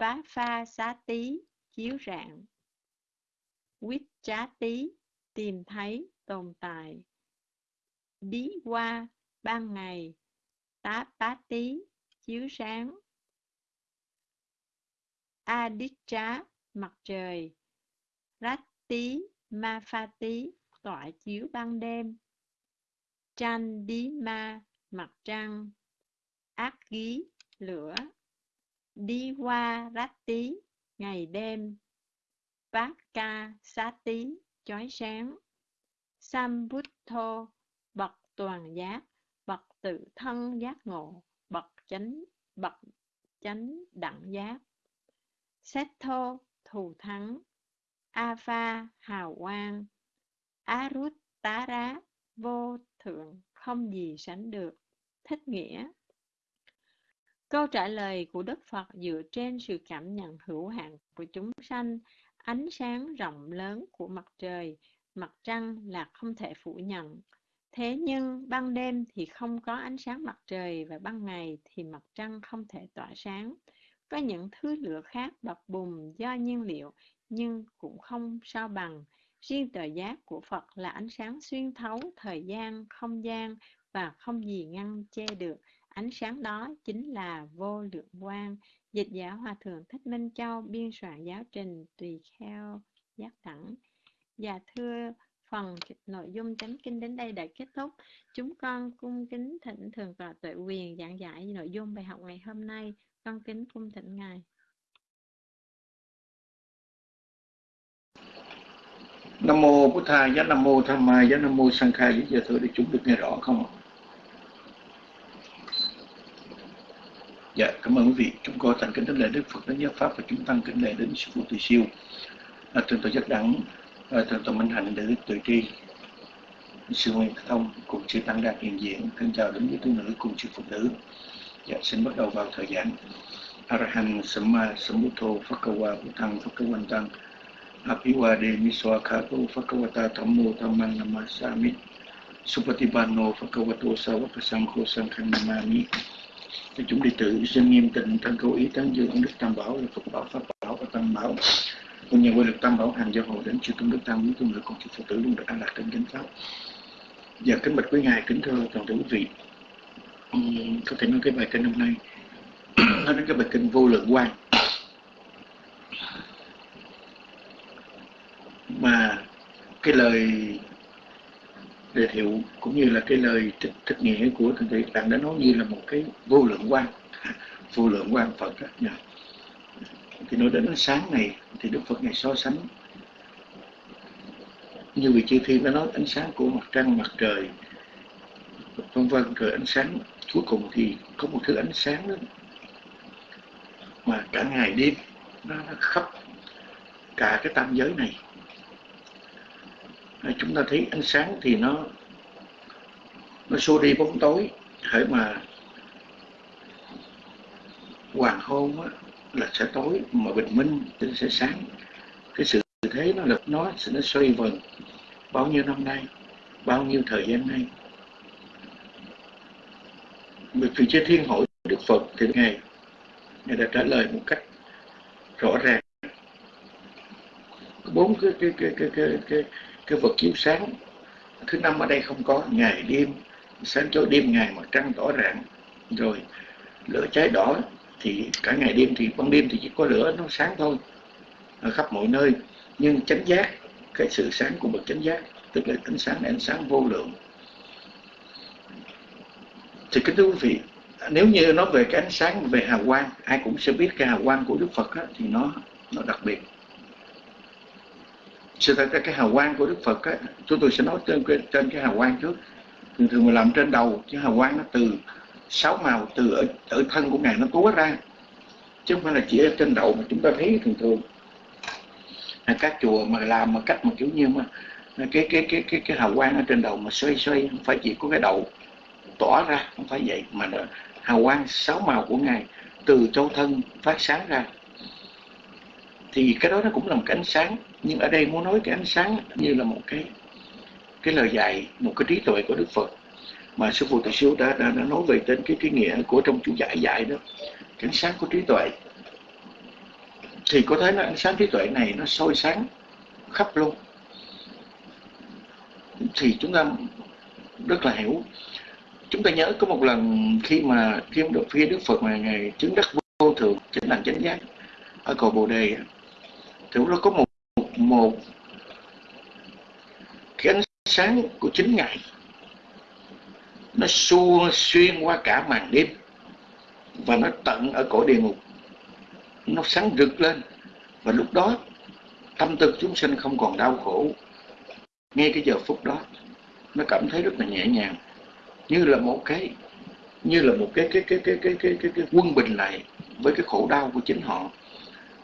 Bá pha xá tí, chiếu rạng. Quýt trá tí, tìm thấy, tồn tại. Bí qua, ban ngày. Tá bá tí, chiếu sáng. A đít trá, mặt trời. Rát tí, ma pha tí, tọa chiếu ban đêm. Tranh đi ma, mặt trăng. Ác ghi, lửa. Đi qua rát tí, ngày đêm. Bát ca, xá tí, chói sáng. Sambuddho, bậc toàn giác, bậc tự thân giác ngộ, bậc chánh, bậc chánh đẳng giác. Setho, thù thắng. Apha, hào quang. arut tá rá vô thượng, không gì sánh được. Thích nghĩa Câu trả lời của Đức Phật dựa trên sự cảm nhận hữu hạn của chúng sanh, ánh sáng rộng lớn của mặt trời, mặt trăng là không thể phủ nhận. Thế nhưng ban đêm thì không có ánh sáng mặt trời và ban ngày thì mặt trăng không thể tỏa sáng. Có những thứ lửa khác bập bùng do nhiên liệu nhưng cũng không sao bằng. Riêng tờ giác của Phật là ánh sáng xuyên thấu thời gian, không gian và không gì ngăn che được. Ánh sáng đó chính là vô lượng quang. Dịch giả Hòa Thượng Thích Minh Châu biên soạn giáo trình tùy theo giác đẳng. và dạ thưa phần nội dung chánh kinh đến đây đã kết thúc. Chúng con cung kính thỉnh thường tọa tuệ quyền giảng giải nội dung bài học ngày hôm nay. Con kính cung thỉnh Ngài. Nam mô Bụt Thầy, Nam mô Tham Mai, Nam mô Sang Khai, giờ thưa để chúng được nghe rõ không ạ? Dạ, cảm ơn quý vị. Chúng con thành kính đến lễ Đức Phật, đến Giáo Pháp và chúng tăng kính lễ đến Sư Phụ Tùy Siêu. À, thượng tọa giác đẳng, à, thượng tọa Minh Hạnh, đại Đức Tuệ Tri, Sư Nguyên Thông, cùng Sư Tăng Đạt hiện diện. Thân chào đến với tu nữ cùng Sư Phụ Nữ. Dạ, xin bắt đầu vào thời gian. Arahan Samma Sambuddho Phakawa Bhutang Phakawantang Apiwade Miswakato Phakawata Thammo Thamman Namasami Supatibano Phakawato Savakasangho Sankhang Namami thì chúng đệ tử xin nghiêm tịnh thân cầu ý tán dương ông đức tam bảo là phật bảo pháp bảo và tam bảo. Cùng nhờ quy được tam bảo hàng gia hộ đến chư tôn đức tam quý tôn nữ cùng chư phật tử luôn được an lạc trên kính pháp. Và kính bạch quý ngài kính thưa toàn thể quý vị. Uhm, có thể nói cái bài kinh hôm nay nói đến cái bài kinh vô lượng quan mà cái lời đề thiệu cũng như là cái lời thích, thích nghĩa của thượng thị bạn đã nói như là một cái vô lượng quan vô lượng quan phật đó, nha. Dạ. thì nói đến ánh sáng này thì đức phật này so sánh. Như vị chư thiên đã nói ánh sáng của mặt trăng mặt trời vân vân rồi ánh sáng cuối cùng thì có một thứ ánh sáng đó. Mà cả ngày đêm nó, nó khắp cả cái tam giới này chúng ta thấy ánh sáng thì nó nó xua đi bóng tối hãy mà hoàng hôn á, là sẽ tối mà bình minh thì sẽ sáng. Cái sự thế nó lực nó sẽ nó xoay vần bao nhiêu năm nay bao nhiêu thời gian nay. Việc vị chế thiên hội đức phật thì ngài ngài đã trả lời một cách rõ ràng. Bốn cái cái cái cái cái cái, cái vật chiếu sáng thứ năm ở đây không có ngày đêm sáng cho đêm ngày mặt trăng tỏ rạng. Rồi lửa cháy đỏ thì cả ngày đêm thì ban đêm thì chỉ có lửa nó sáng thôi ở khắp mọi nơi. Nhưng chánh giác cái sự sáng của bậc chánh giác tức là ánh sáng ánh sáng vô lượng. Thì kính thưa quý vị nếu như nói về cái ánh sáng về hào quang ai cũng sẽ biết cái hào quang của đức phật á, thì nó nó đặc biệt sự thật ra cái hào quang của đức phật á, chúng tôi sẽ nói trên, trên cái hào quang trước. Thường thường mà làm trên đầu chứ hào quang nó từ sáu màu từ ở, ở thân của ngài nó túa ra. Chứ không phải là chỉ ở trên đầu mà chúng ta thấy thường thường. Các chùa mà làm mà cách một kiểu như mà cái cái cái cái cái hào quang ở trên đầu mà xoay xoay không phải chỉ có cái đầu tỏa ra không phải vậy mà là hào quang sáu màu của ngài từ châu thân phát sáng ra. Thì cái đó nó cũng là một cái ánh sáng nhưng ở đây muốn nói cái ánh sáng như là một cái cái lời dạy một cái trí tuệ của đức phật. Mà sư phụ tự siêu đã, đã, đã nói về tên cái cái nghĩa của trong chú giải dạy đó cái ánh sáng của trí tuệ. Thì có thấy là ánh sáng trí tuệ này nó soi sáng khắp luôn. Thì chúng ta rất là hiểu. Chúng ta nhớ có một lần khi mà khi được phía đức phật mà ngày chứng đắc vô thượng chính là chánh giác ở cầu bồ đề thì lúc đó có một một cái ánh sáng của chính ngài nó xua xuyên qua cả màn đêm và nó tận ở cổ địa ngục. Nó sáng rực lên và lúc đó tâm tư chúng sinh không còn đau khổ. Ngay cái giờ phút đó nó cảm thấy rất là nhẹ nhàng như là một cái như là một cái cái cái cái cái cái cái, cái quân bình lại với cái khổ đau của chính họ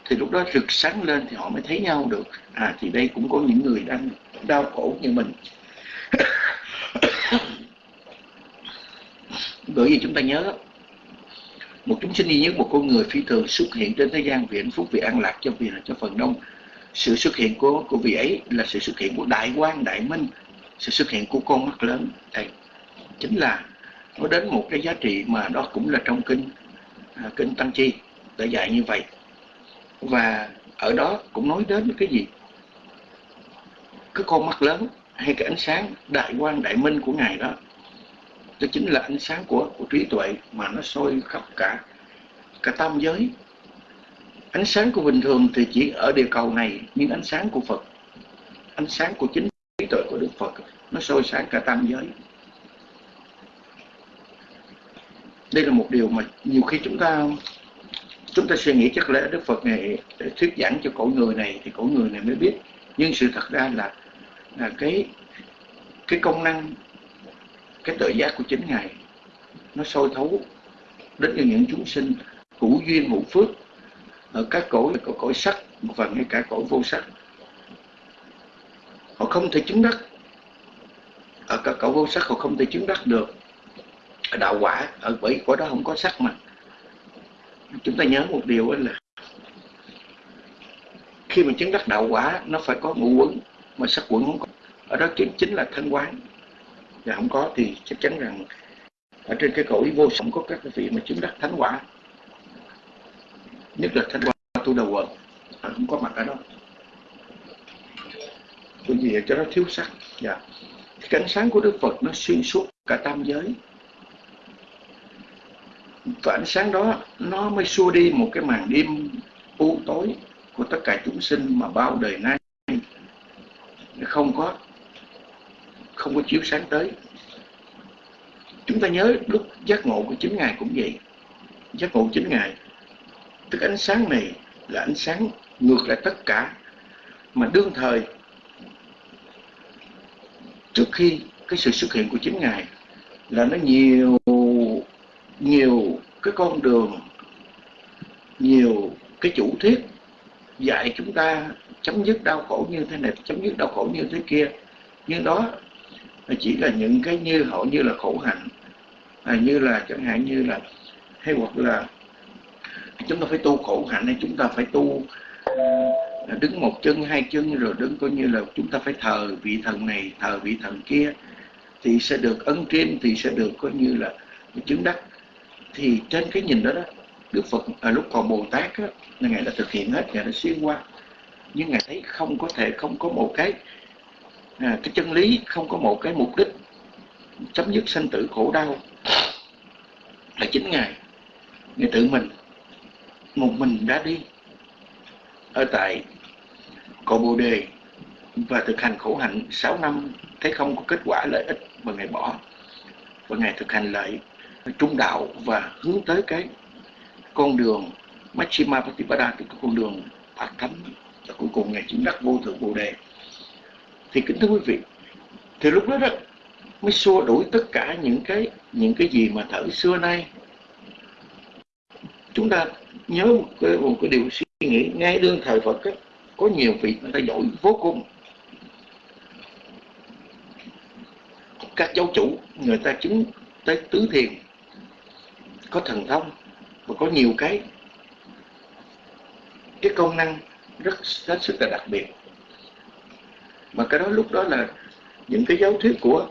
thì lúc đó rực sáng lên thì họ mới thấy nhau được. À thì đây cũng có những người đang đau khổ như mình. Bởi vì chúng ta nhớ, một chúng sinh duy nhất, một con người phi thường xuất hiện trên thế gian vì hạnh phúc, vì an lạc, cho vì cho phần đông. Sự xuất hiện của của vị ấy là sự xuất hiện của đại quang đại minh. Sự xuất hiện của con mắt lớn. Đây chính là nó đến một cái giá trị mà đó cũng là trong kinh à, kinh tăng chi đã dạy như vậy và ở đó cũng nói đến cái gì? Cái con mắt lớn hay cái ánh sáng đại quang đại minh của ngài đó đó chính là ánh sáng của, của trí tuệ mà nó soi khắp cả cả tam giới. Ánh sáng của bình thường thì chỉ ở địa cầu này nhưng ánh sáng của Phật ánh sáng của chính trí tuệ của Đức Phật nó soi sáng cả tam giới. Đây là một điều mà nhiều khi chúng ta chúng ta suy nghĩ chắc lẽ Đức Phật này để thuyết giảng cho cõi người này thì cõi người này mới biết. Nhưng sự thật ra là là cái cái công năng, cái tự giác của chính ngài, nó sôi thấu đến cho những chúng sinh hữu duyên, hữu phước ở các cõi có cõi sắc và ngay cả cõi vô sắc. Họ không thể chứng đắc. Ở các cõi vô sắc họ không thể chứng đắc được. Đạo quả ở bởi cõi đó không có sắc mà chúng ta nhớ một điều là khi mình chứng đắc đạo quả, nó phải có ngũ quấn mà sắc quẩn không có. Ở đó chính chính là thân quán. Và không có thì chắc chắn rằng ở trên cái cõi vô sống có các vị mà chứng đắc thánh quả. Nhất là thánh quả tu đầu quần à, không có mặt ở đó. Bởi vì cho nó thiếu sắc dạ. cái ánh sáng của Đức Phật nó xuyên suốt cả tam giới và ánh sáng đó, nó mới xua đi một cái màn đêm u tối của tất cả chúng sinh mà bao đời nay không có không có chiếu sáng tới. Chúng ta nhớ lúc giác ngộ của chính ngài cũng vậy. Giác ngộ chính ngài, tức ánh sáng này là ánh sáng ngược lại tất cả, mà đương thời, trước khi cái sự xuất hiện của chính ngài là nó nhiều nhiều cái con đường nhiều cái chủ thuyết dạy chúng ta chấm dứt đau khổ như thế này chấm dứt đau khổ như thế kia. Nhưng đó chỉ là những cái như họ như là khổ hạnh à, như là chẳng hạn như là hay hoặc là chúng ta phải tu khổ hạnh hay chúng ta phải tu à, đứng một chân hai chân rồi đứng coi như là chúng ta phải thờ vị thần này thờ vị thần kia thì sẽ được ân trên, thì sẽ được coi như là chứng đắc thì trên cái nhìn đó đó Đức Phật à, lúc còn Bồ Tát á, Ngài đã thực hiện hết, Ngài đã xuyên qua. Nhưng Ngài thấy không có thể không có một cái à, cái chân lý không có một cái mục đích chấm dứt sanh tử khổ đau. Là chính ngài. Ngài tự mình một mình đã đi. Ở tại cội bồ đề và thực hành khổ hạnh 6 năm thấy không có kết quả lợi ích và ngài bỏ. Và ngài thực hành lại trung đạo và hướng tới cái con đường Machima Patipada tức con đường Phật Thánh. Và cuối cùng ngày chứng đắc vô thượng bồ đề. Thì kính thưa quý vị thì lúc đó đó mới xua đuổi tất cả những cái những cái gì mà thở xưa nay. Chúng ta nhớ một cái, một cái điều suy nghĩ ngay đương thời Phật ấy, có nhiều vị người ta giỏi vô cùng. Các giáo chủ người ta chứng tới tứ thiền có thần thông và có nhiều cái cái công năng rất rất sức là đặc biệt. Mà cái đó lúc đó là những cái giáo thuyết của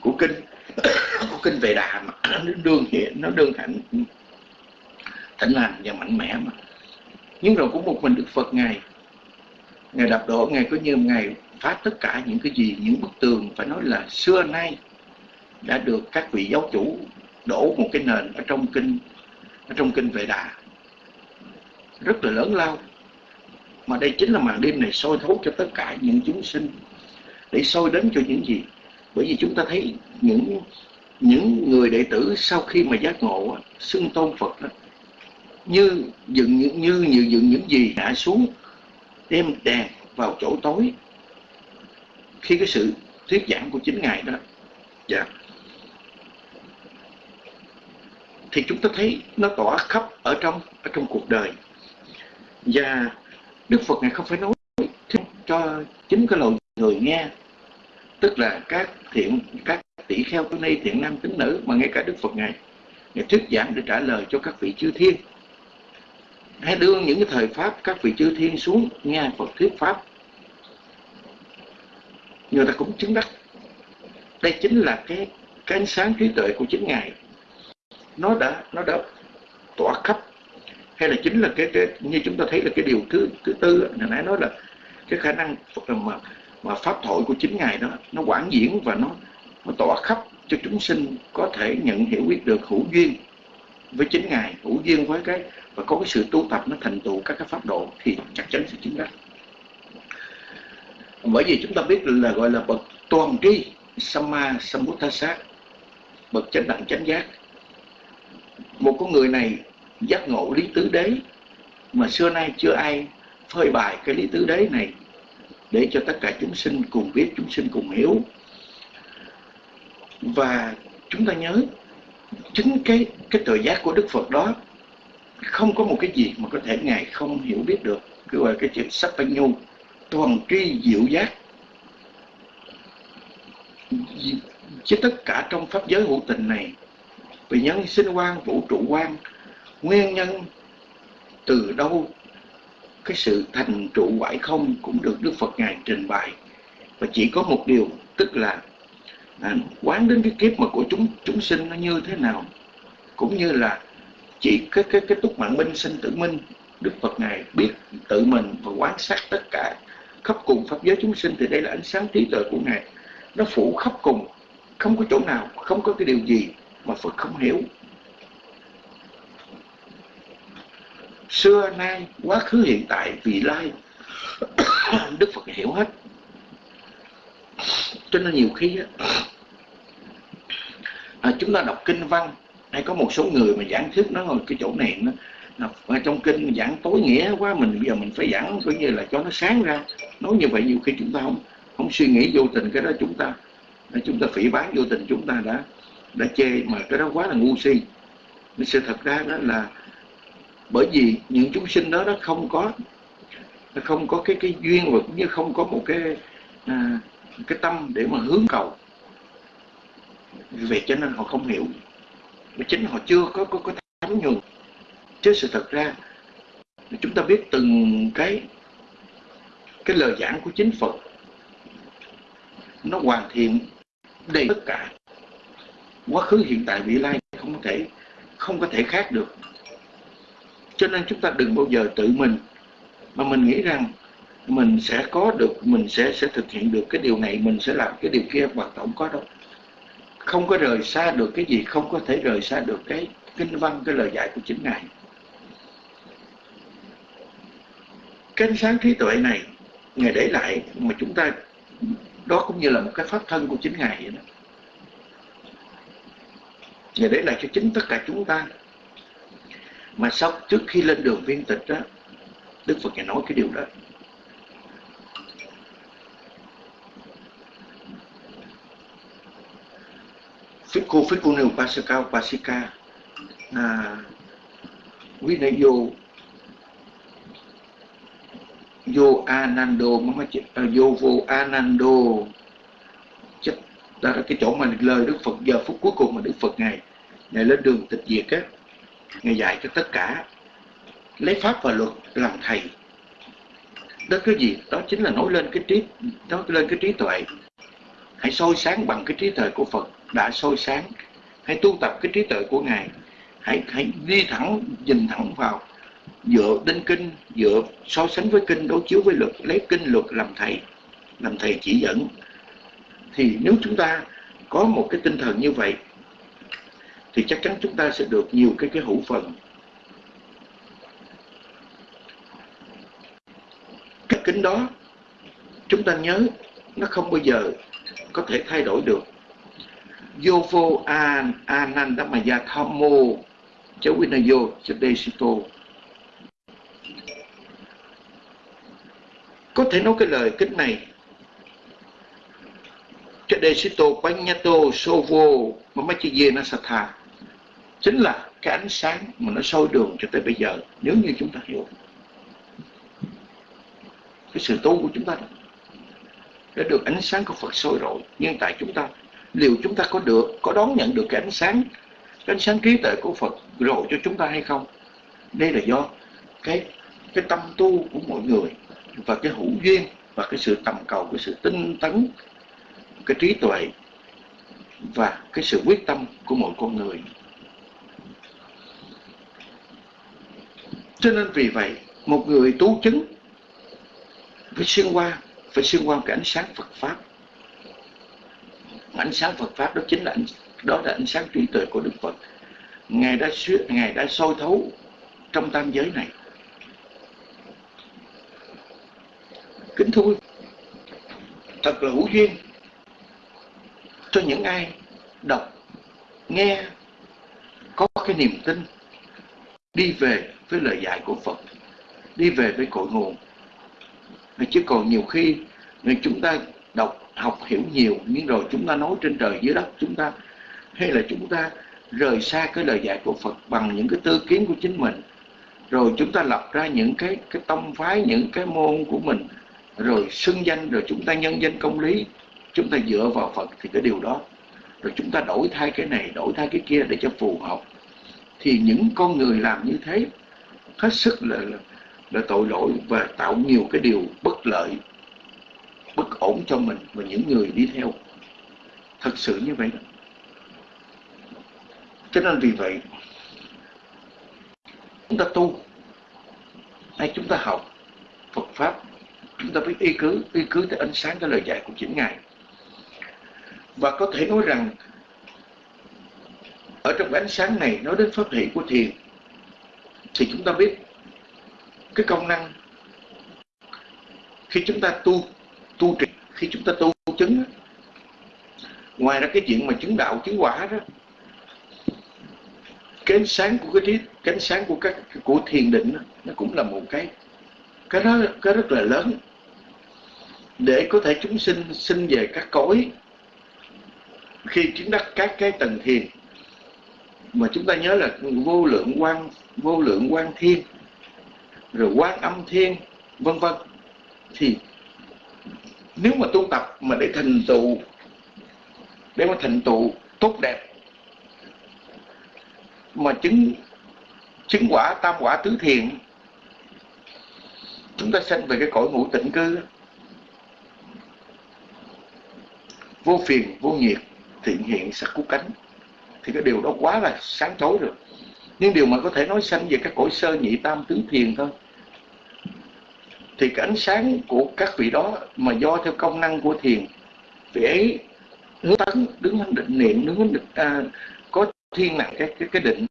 của kinh của kinh về đà mà nó đương hiện, nó đương hạnh thịnh lành và mạnh mẽ mà. Nhưng rồi cũng một mình Đức Phật Ngài Ngài đập đổ Ngài có như Ngài phá tất cả những cái gì, những bức tường phải nói là xưa nay đã được các vị giáo chủ đổ một cái nền ở trong kinh ở trong kinh Vệ Đà. Rất là lớn lao. Mà đây chính là màn đêm này soi thấu cho tất cả những chúng sinh để soi đến cho những gì? Bởi vì chúng ta thấy những những người đệ tử sau khi mà giác ngộ xưng tôn Phật đó, như dựng những như như dựng những gì hạ xuống đem đèn vào chỗ tối. Khi cái sự thuyết giảng của chính ngài đó dạ. Thì chúng ta thấy nó tỏa khắp ở trong ở trong cuộc đời. Và Đức Phật này không phải nói cho chính cái lời người nghe, tức là các thiện, các tỷ kheo tối nay, thiện nam tính nữ, mà ngay cả Đức Phật ngài ngài thuyết giảng để trả lời cho các vị chư thiên. Hãy đưa những cái thời pháp các vị chư thiên xuống nghe Phật thuyết pháp. Người ta cũng chứng đắc. Đây chính là cái cái ánh sáng trí tuệ của chính ngài nó đã nó đã tỏa khắp. Hay là chính là cái, cái như chúng ta thấy là cái điều thứ thứ tư hồi nãy nói là cái khả năng mà mà pháp thoại của chính ngài đó nó quảng diễn và nó nó tỏa khắp cho chúng sinh có thể nhận hiểu biết được hữu duyên với chính ngài hữu duyên với cái và có cái sự tu tập nó thành tựu các cái pháp độ thì chắc chắn sẽ chứng đắc. Bởi vì chúng ta biết là gọi là bậc toàn tri Samma Sambuddhasa bậc chánh đẳng chánh giác một con người này giác ngộ lý tứ đế mà xưa nay chưa ai phơi bài cái lý tứ đế này để cho tất cả chúng sinh cùng biết chúng sinh cùng hiểu và chúng ta nhớ chính cái cái tự giác của Đức Phật đó không có một cái gì mà có thể ngài không hiểu biết được cứ gọi cái chuyện sắc bánh nhu toàn tri diệu giác chứ tất cả trong pháp giới hữu tình này vì nhân sinh quan vũ trụ quan nguyên nhân từ đâu cái sự thành trụ quải không cũng được Đức Phật Ngài trình bày. Và chỉ có một điều tức là à, quán đến cái kiếp mà của chúng chúng sinh nó như thế nào cũng như là chỉ cái cái cái túc mạng minh sinh tử minh Đức Phật Ngài biết tự mình và quan sát tất cả khắp cùng pháp giới chúng sinh thì đây là ánh sáng trí tuệ của Ngài. Nó phủ khắp cùng không có chỗ nào không có cái điều gì mà Phật không hiểu. Xưa nay quá khứ hiện tại vị lai Đức Phật hiểu hết. Cho nên nhiều khi à, chúng ta đọc kinh văn hay có một số người mà giảng thuyết nó cái chỗ này nó ở trong kinh giảng tối nghĩa quá mình bây giờ mình phải giảng coi như là cho nó sáng ra. Nói như vậy nhiều khi chúng ta không không suy nghĩ vô tình cái đó chúng ta chúng ta phỉ bán vô tình chúng ta đã đã chê mà cái đó quá là ngu si. Sự thật ra đó là bởi vì những chúng sinh đó nó không có nó không có cái cái duyên và cũng như không có một cái à, cái tâm để mà hướng cầu. Vì vậy cho nên họ không hiểu. Mà chính họ chưa có có, có thấm nhuần. Chứ sự thật ra chúng ta biết từng cái cái lời giảng của chính Phật nó hoàn thiện đầy tất cả quá khứ, hiện tại, vị lai không có thể, không có thể khác được. Cho nên chúng ta đừng bao giờ tự mình, mà mình nghĩ rằng mình sẽ có được, mình sẽ sẽ thực hiện được cái điều này, mình sẽ làm cái điều kia hoặc tổng có đâu. Không có rời xa được cái gì, không có thể rời xa được cái kinh văn, cái lời dạy của chính ngài. Cái ánh sáng trí tuệ này, ngài để lại mà chúng ta, đó cũng như là một cái pháp thân của chính ngài vậy đó và để lại cho chính tất cả chúng ta. Mà sau trước khi lên đường viên tịch đó đức phật ngài nói cái điều đó. Fico Fico ne Pasika Upasika à, Vinayo Yo Anando Yo vô Anando đó là cái chỗ mà lời Đức Phật, giờ phút cuối cùng mà Đức Phật Ngài Ngài lên đường tịch diệt á, Ngài dạy cho tất cả lấy pháp và luật làm thầy. Đó cái gì? Đó chính là nói lên cái trí, nói lên cái trí tuệ. Hãy soi sáng bằng cái trí tuệ của Phật đã soi sáng. Hãy tu tập cái trí tuệ của ngài. Hãy hãy đi thẳng, nhìn thẳng vào dựa đến kinh, dựa so sánh với kinh, đối chiếu với luật, lấy kinh luật làm thầy làm thầy chỉ dẫn thì nếu chúng ta có một cái tinh thần như vậy, thì chắc chắn chúng ta sẽ được nhiều cái cái hữu phần. Cái kính đó, chúng ta nhớ, nó không bao giờ có thể thay đổi được. Yovo an Anandamaya Thammo cháu Vinayo Chadesito có thể nói cái lời kính này Chadesito Panyato Sovo sạch thà chính là cái ánh sáng mà nó soi đường cho tới bây giờ, nếu như chúng ta hiểu. Cái sự tu của chúng ta đã được ánh sáng của Phật soi rồi, nhưng tại chúng ta, liệu chúng ta có được, có đón nhận được cái ánh sáng, cái ánh sáng trí tuệ của Phật rồi cho chúng ta hay không? Đây là do cái cái tâm tu của mọi người, và cái hữu duyên, và cái sự tầm cầu, cái sự tinh tấn cái trí tuệ và cái sự quyết tâm của mỗi con người. Cho nên vì vậy một người tu chứng phải xuyên qua phải xuyên qua cái ánh sáng Phật pháp. Ánh sáng Phật pháp đó chính là ánh, đó là ánh sáng trí tuệ của Đức Phật. Ngài đã ngài đã soi thấu trong tam giới này. Kính thưa thật là hữu duyên cho những ai đọc, nghe, có cái niềm tin đi về với lời dạy của Phật, đi về với cội nguồn. Chứ còn nhiều khi người chúng ta đọc, học hiểu nhiều, nhưng rồi chúng ta nói trên trời, dưới đất chúng ta, hay là chúng ta rời xa cái lời dạy của Phật bằng những cái tư kiến của chính mình, rồi chúng ta lập ra những cái cái tông phái, những cái môn của mình, rồi xưng danh, rồi chúng ta nhân danh công lý chúng ta dựa vào Phật thì cái điều đó. Rồi chúng ta đổi thay cái này đổi thay cái kia để cho phù hợp. Thì những con người làm như thế hết sức là, là là tội lỗi và tạo nhiều cái điều bất lợi bất ổn cho mình và những người đi theo. Thật sự như vậy cho nên vì vậy chúng ta tu hay chúng ta học Phật Pháp chúng ta biết y cứ y cứ tới ánh sáng cái lời dạy của chính Ngài và có thể nói rằng ở trong ánh sáng này nói đến pháp hệ của thiền thì chúng ta biết cái công năng khi chúng ta tu tu trì khi chúng ta tu chứng ngoài ra cái chuyện mà chứng đạo chứng quả đó cái ánh sáng của cái trí cái ánh sáng của các của thiền định đó, nó cũng là một cái cái đó cái rất là lớn. Để có thể chúng sinh sinh về các cõi khi chứng đắc các cái tầng thiền, mà chúng ta nhớ là vô lượng quan, vô lượng quan thiên, rồi quan âm thiên, vân vân. Thì nếu mà tu tập mà để thành tựu, để mà thành tựu tốt đẹp, mà chứng chứng quả tam quả tứ thiện chúng ta sanh về cái cõi ngũ tịnh cư, vô phiền, vô nhiệt thiện hiện sắc cú cánh. Thì cái điều đó quá là sáng tối rồi. Nhưng điều mà có thể nói sanh về các cõi sơ nhị tam tứ thiền thôi. Thì cái ánh sáng của các vị đó mà do theo công năng của thiền vị ấy hướng tấn đứng hướng định niệm đứng hướng định, à, có thiên nặng cái cái, cái định.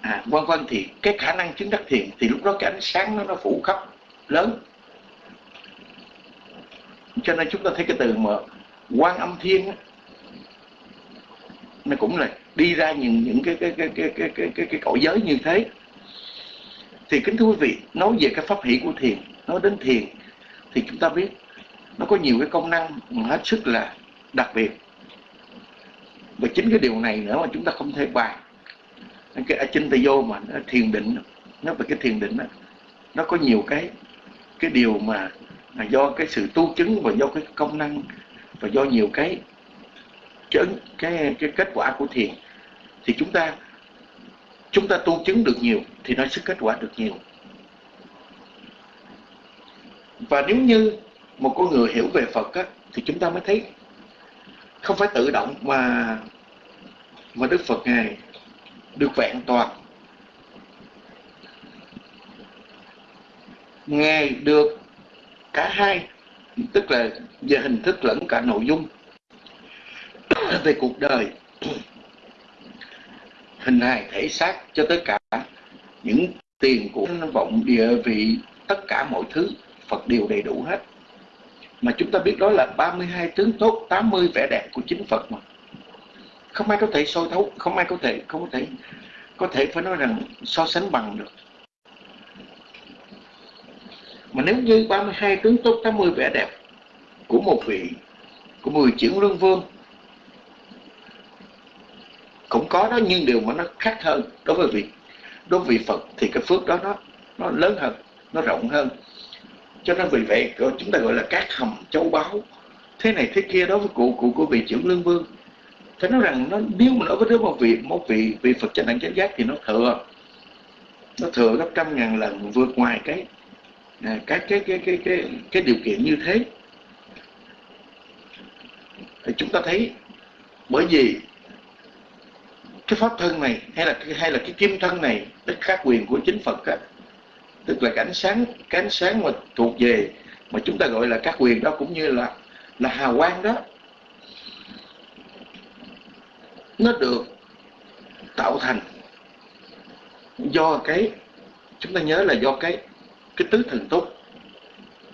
À, vân vân thì cái khả năng chứng đắc thiền thì lúc đó cái ánh sáng nó nó phủ khắp lớn. Cho nên chúng ta thấy cái từ mà quan âm thiên nó cũng là đi ra những những cái cái cái cái cái cái cái, cái cõi giới như thế. Thì kính thưa quý vị nói về cái pháp hỷ của thiền nói đến thiền thì chúng ta biết nó có nhiều cái công năng hết sức là đặc biệt. Và chính cái điều này nữa mà chúng ta không thể bàn. Cái achintya vô mà nó thiền định nó về cái thiền định đó, nó có nhiều cái cái điều mà là do cái sự tu chứng và do cái công năng và do nhiều cái cái cái, cái kết quả của thiền thì chúng ta chúng ta tu chứng được nhiều thì nó sẽ kết quả được nhiều. Và nếu như một con người hiểu về Phật á, thì chúng ta mới thấy không phải tự động mà mà Đức Phật Ngài được vẹn toàn. Ngài được cả hai tức là về hình thức lẫn cả nội dung. Về cuộc đời, hình hài thể xác cho tất cả những tiền của vọng địa, vị, tất cả mọi thứ, Phật đều đầy đủ hết. Mà chúng ta biết đó là 32 tướng tốt 80 vẻ đẹp của chính Phật mà. Không ai có thể soi thấu, không ai có thể, không có thể có thể phải nói rằng so sánh bằng được mà nếu như 32 tướng tốt 80 vẻ đẹp của một vị, của 10 chuyển lương vương, cũng có đó, nhưng điều mà nó khác hơn đối với vị, đối với vị Phật thì cái phước đó nó nó lớn hơn, nó rộng hơn. Cho nên vì vậy chúng ta gọi là các hầm châu báu, thế này thế kia đối với cụ cụ của vị trưởng lương vương. Phải nói rằng nó, nếu mà nói với một vị một vị vị Phật chánh đẳng chánh giác thì nó thừa. Nó thừa gấp trăm ngàn lần vượt ngoài cái Ờ, các cái cái cái cái cái điều kiện như thế. Thì chúng ta thấy bởi vì cái pháp thân này hay là hay là cái kim thân này tức khác quyền của chính Phật á, tức là cái ánh sáng cái ánh sáng mà thuộc về mà chúng ta gọi là các quyền đó cũng như là là hào quang đó nó được tạo thành do cái chúng ta nhớ là do cái cái tứ thần túc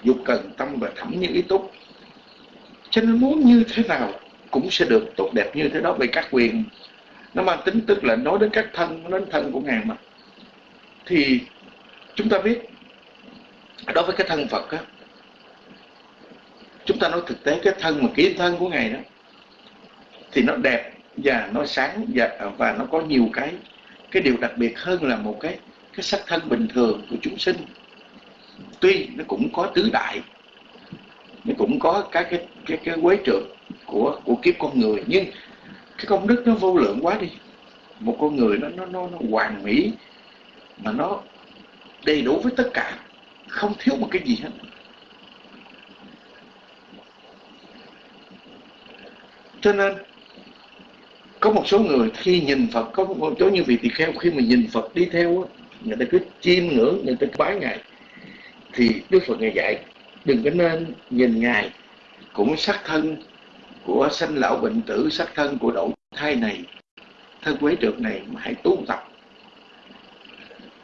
dục cần tâm và thẩm như ý túc cho nên muốn như thế nào cũng sẽ được tốt đẹp như thế đó về các quyền nó mang tính tức là nói đến các thân đến thân của ngài mà. Thì chúng ta biết đối với cái thân Phật á chúng ta nói thực tế cái thân mà ký thân của ngài đó thì nó đẹp và nó sáng và, và nó có nhiều cái cái điều đặc biệt hơn là một cái cái sắc thân bình thường của chúng sinh tuy nó cũng có tứ đại nó cũng có các cái cái cái quế trượt của của kiếp con người nhưng cái công đức nó vô lượng quá đi. Một con người nó nó nó, nó hoàn mỹ mà nó đầy đủ với tất cả không thiếu một cái gì hết. Cho nên có một số người khi nhìn Phật có một số như vị tỳ kheo khi mà nhìn Phật đi theo người ta cứ chiêm ngưỡng người ta bái ngài thì Đức Phật ngài dạy đừng có nên nhìn ngài cũng sắc thân của sanh lão bệnh tử sắc thân của đổi thai này thân quế trượt này mà hãy tu tập.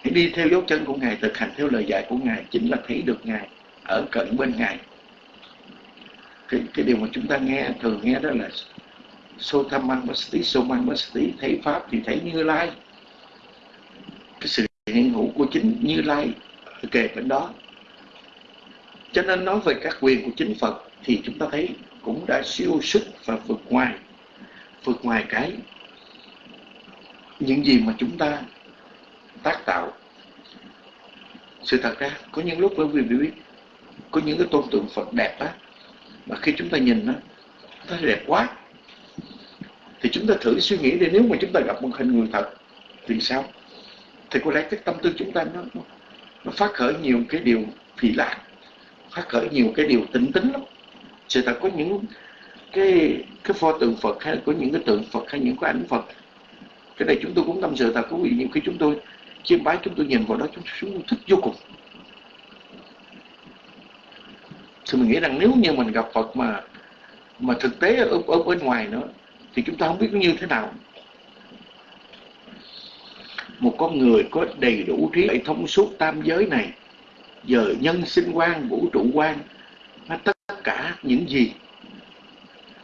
Hãy đi theo dấu chân của ngài thực hành theo lời dạy của ngài chính là thấy được ngài ở cận bên ngài. Cái, cái điều mà chúng ta nghe thường nghe đó là sô tham mang basti sô mang basti thấy pháp thì thấy như lai. Cái sự hiện hữu của chính như lai kề bên đó cho nên nói về các quyền của chính phật thì chúng ta thấy cũng đã siêu sức và vượt ngoài vượt ngoài cái những gì mà chúng ta tác tạo. Sự thật ra có những lúc bởi vì biết có những cái tôn tượng Phật đẹp á mà khi chúng ta nhìn á, nó đẹp quá. Thì chúng ta thử suy nghĩ đi nếu mà chúng ta gặp một hình người thật thì sao? Thì có lẽ cái tâm tư chúng ta nó nó phát khởi nhiều cái điều phi lạc phát khởi nhiều cái điều tinh tính lắm. Sự thật có những cái cái pho tượng Phật hay có những cái tượng Phật hay những cái ảnh Phật cái này chúng tôi cũng tâm sự thật có vị nhiều khi chúng tôi chiêm bái chúng tôi nhìn vào đó chúng tôi thích vô cùng. Thì mình nghĩ rằng nếu như mình gặp Phật mà mà thực tế ở, ở bên ngoài nữa thì chúng ta không biết như thế nào. Một con người có đầy đủ trí thông suốt tam giới này giờ nhân sinh quan, vũ trụ quan tất cả những gì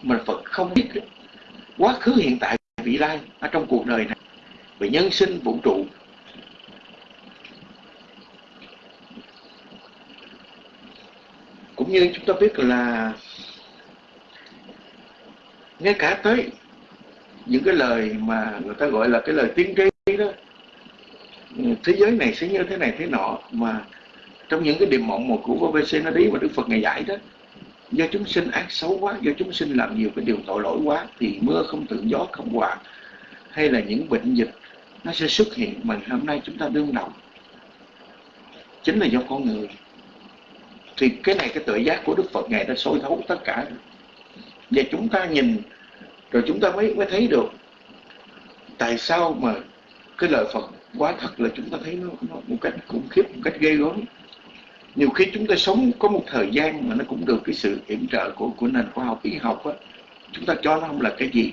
mà Phật không biết quá khứ, hiện tại, vị lai ở trong cuộc đời này. Về nhân sinh, vũ trụ. Cũng như chúng ta biết là ngay cả tới những cái lời mà người ta gọi là cái lời tiên tri đó, thế giới này sẽ như thế này, thế nọ, mà trong những cái điểm mộng một của vvc nó đi mà Đức Phật ngày giải đó do chúng sinh ác xấu quá do chúng sinh làm nhiều cái điều tội lỗi quá thì mưa không tự gió không hòa hay là những bệnh dịch nó sẽ xuất hiện mà hôm nay chúng ta đương đầu. Chính là do con người. Thì cái này cái tự giác của Đức Phật Ngài đã soi thấu tất cả. Và chúng ta nhìn rồi chúng ta mới mới thấy được tại sao mà cái lời Phật quá thật là chúng ta thấy nó, nó một cách khủng khiếp một cách ghê gớm nhiều khi chúng ta sống có một thời gian mà nó cũng được cái sự yểm trợ của của nền khoa học y học á. Chúng ta cho nó không là cái gì.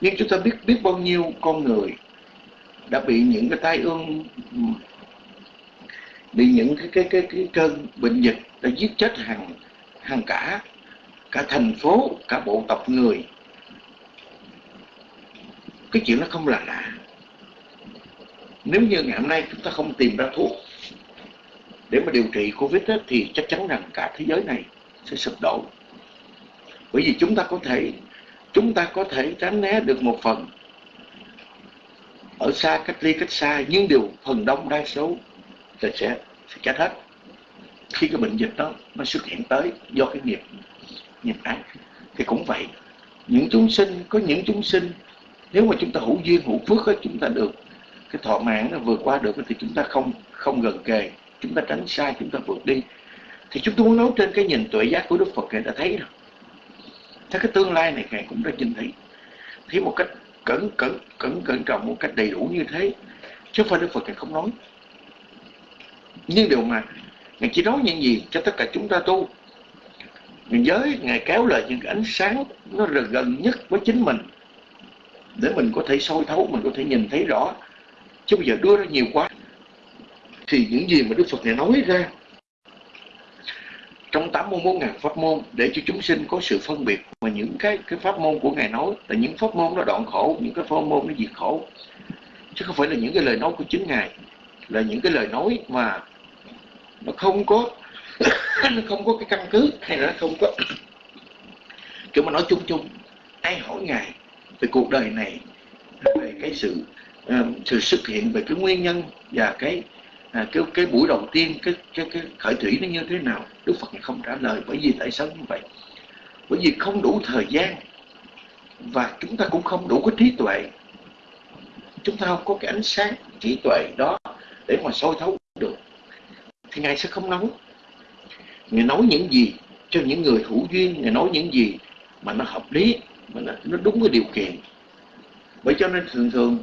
Nhưng chúng ta biết biết bao nhiêu con người đã bị những cái tai ương bị những cái cái cái, cái cơn bệnh dịch đã giết chết hàng hàng cả cả thành phố cả bộ tộc người. Cái chuyện nó không là lạ. Nếu như ngày hôm nay chúng ta không tìm ra thuốc để mà điều trị Covid đó, thì chắc chắn rằng cả thế giới này sẽ sụp đổ. Bởi vì chúng ta có thể chúng ta có thể tránh né được một phần ở xa cách ly cách xa nhưng điều phần đông đa số là sẽ sẽ chết hết. Khi cái bệnh dịch đó nó xuất hiện tới do cái nghiệp nghiệp ác thì cũng vậy. Những chúng sinh có những chúng sinh nếu mà chúng ta hữu duyên hữu phước đó, chúng ta được cái thọ mạng nó vượt qua được thì chúng ta không không gần kề chúng ta tránh sai, chúng ta vượt đi. Thì chúng tôi muốn nói trên cái nhìn tuệ giác của Đức Phật Ngài đã thấy rồi. Thấy cái tương lai này Ngài cũng đã nhìn thấy. Thấy một cách cẩn cẩn cẩn cẩn trọng, một cách đầy đủ như thế, chứ không phải Đức Phật Ngài không nói. Nhưng điều mà Ngài chỉ nói những gì cho tất cả chúng ta tu. Ngài giới, Ngài kéo lại những cái ánh sáng nó gần nhất với chính mình, để mình có thể soi thấu, mình có thể nhìn thấy rõ. Chứ bây giờ đưa ra nhiều quá thì những gì mà Đức Phật này nói ra trong 81 ngàn pháp môn để cho chúng sinh có sự phân biệt mà những cái cái pháp môn của Ngài nói là những pháp môn nó đoạn khổ, những cái pháp môn nó diệt khổ. Chứ không phải là những cái lời nói của chính Ngài là những cái lời nói mà nó không có nó không có cái căn cứ hay là nó không có kiểu mà nói chung chung ai hỏi Ngài về cuộc đời này về cái sự uh, sự xuất hiện về cái nguyên nhân và cái à, cái cái buổi đầu tiên cái cái cái khởi thủy nó như thế nào? Đức Phật không trả lời bởi vì tại sao như vậy? Bởi vì không đủ thời gian và chúng ta cũng không đủ cái trí tuệ. Chúng ta không có cái ánh sáng trí tuệ đó để mà soi thấu được. Thì ngài sẽ không nói. Ngài nói những gì cho những người hữu duyên ngài nói những gì mà nó hợp lý mà nó, nó đúng với điều kiện. Bởi cho nên thường thường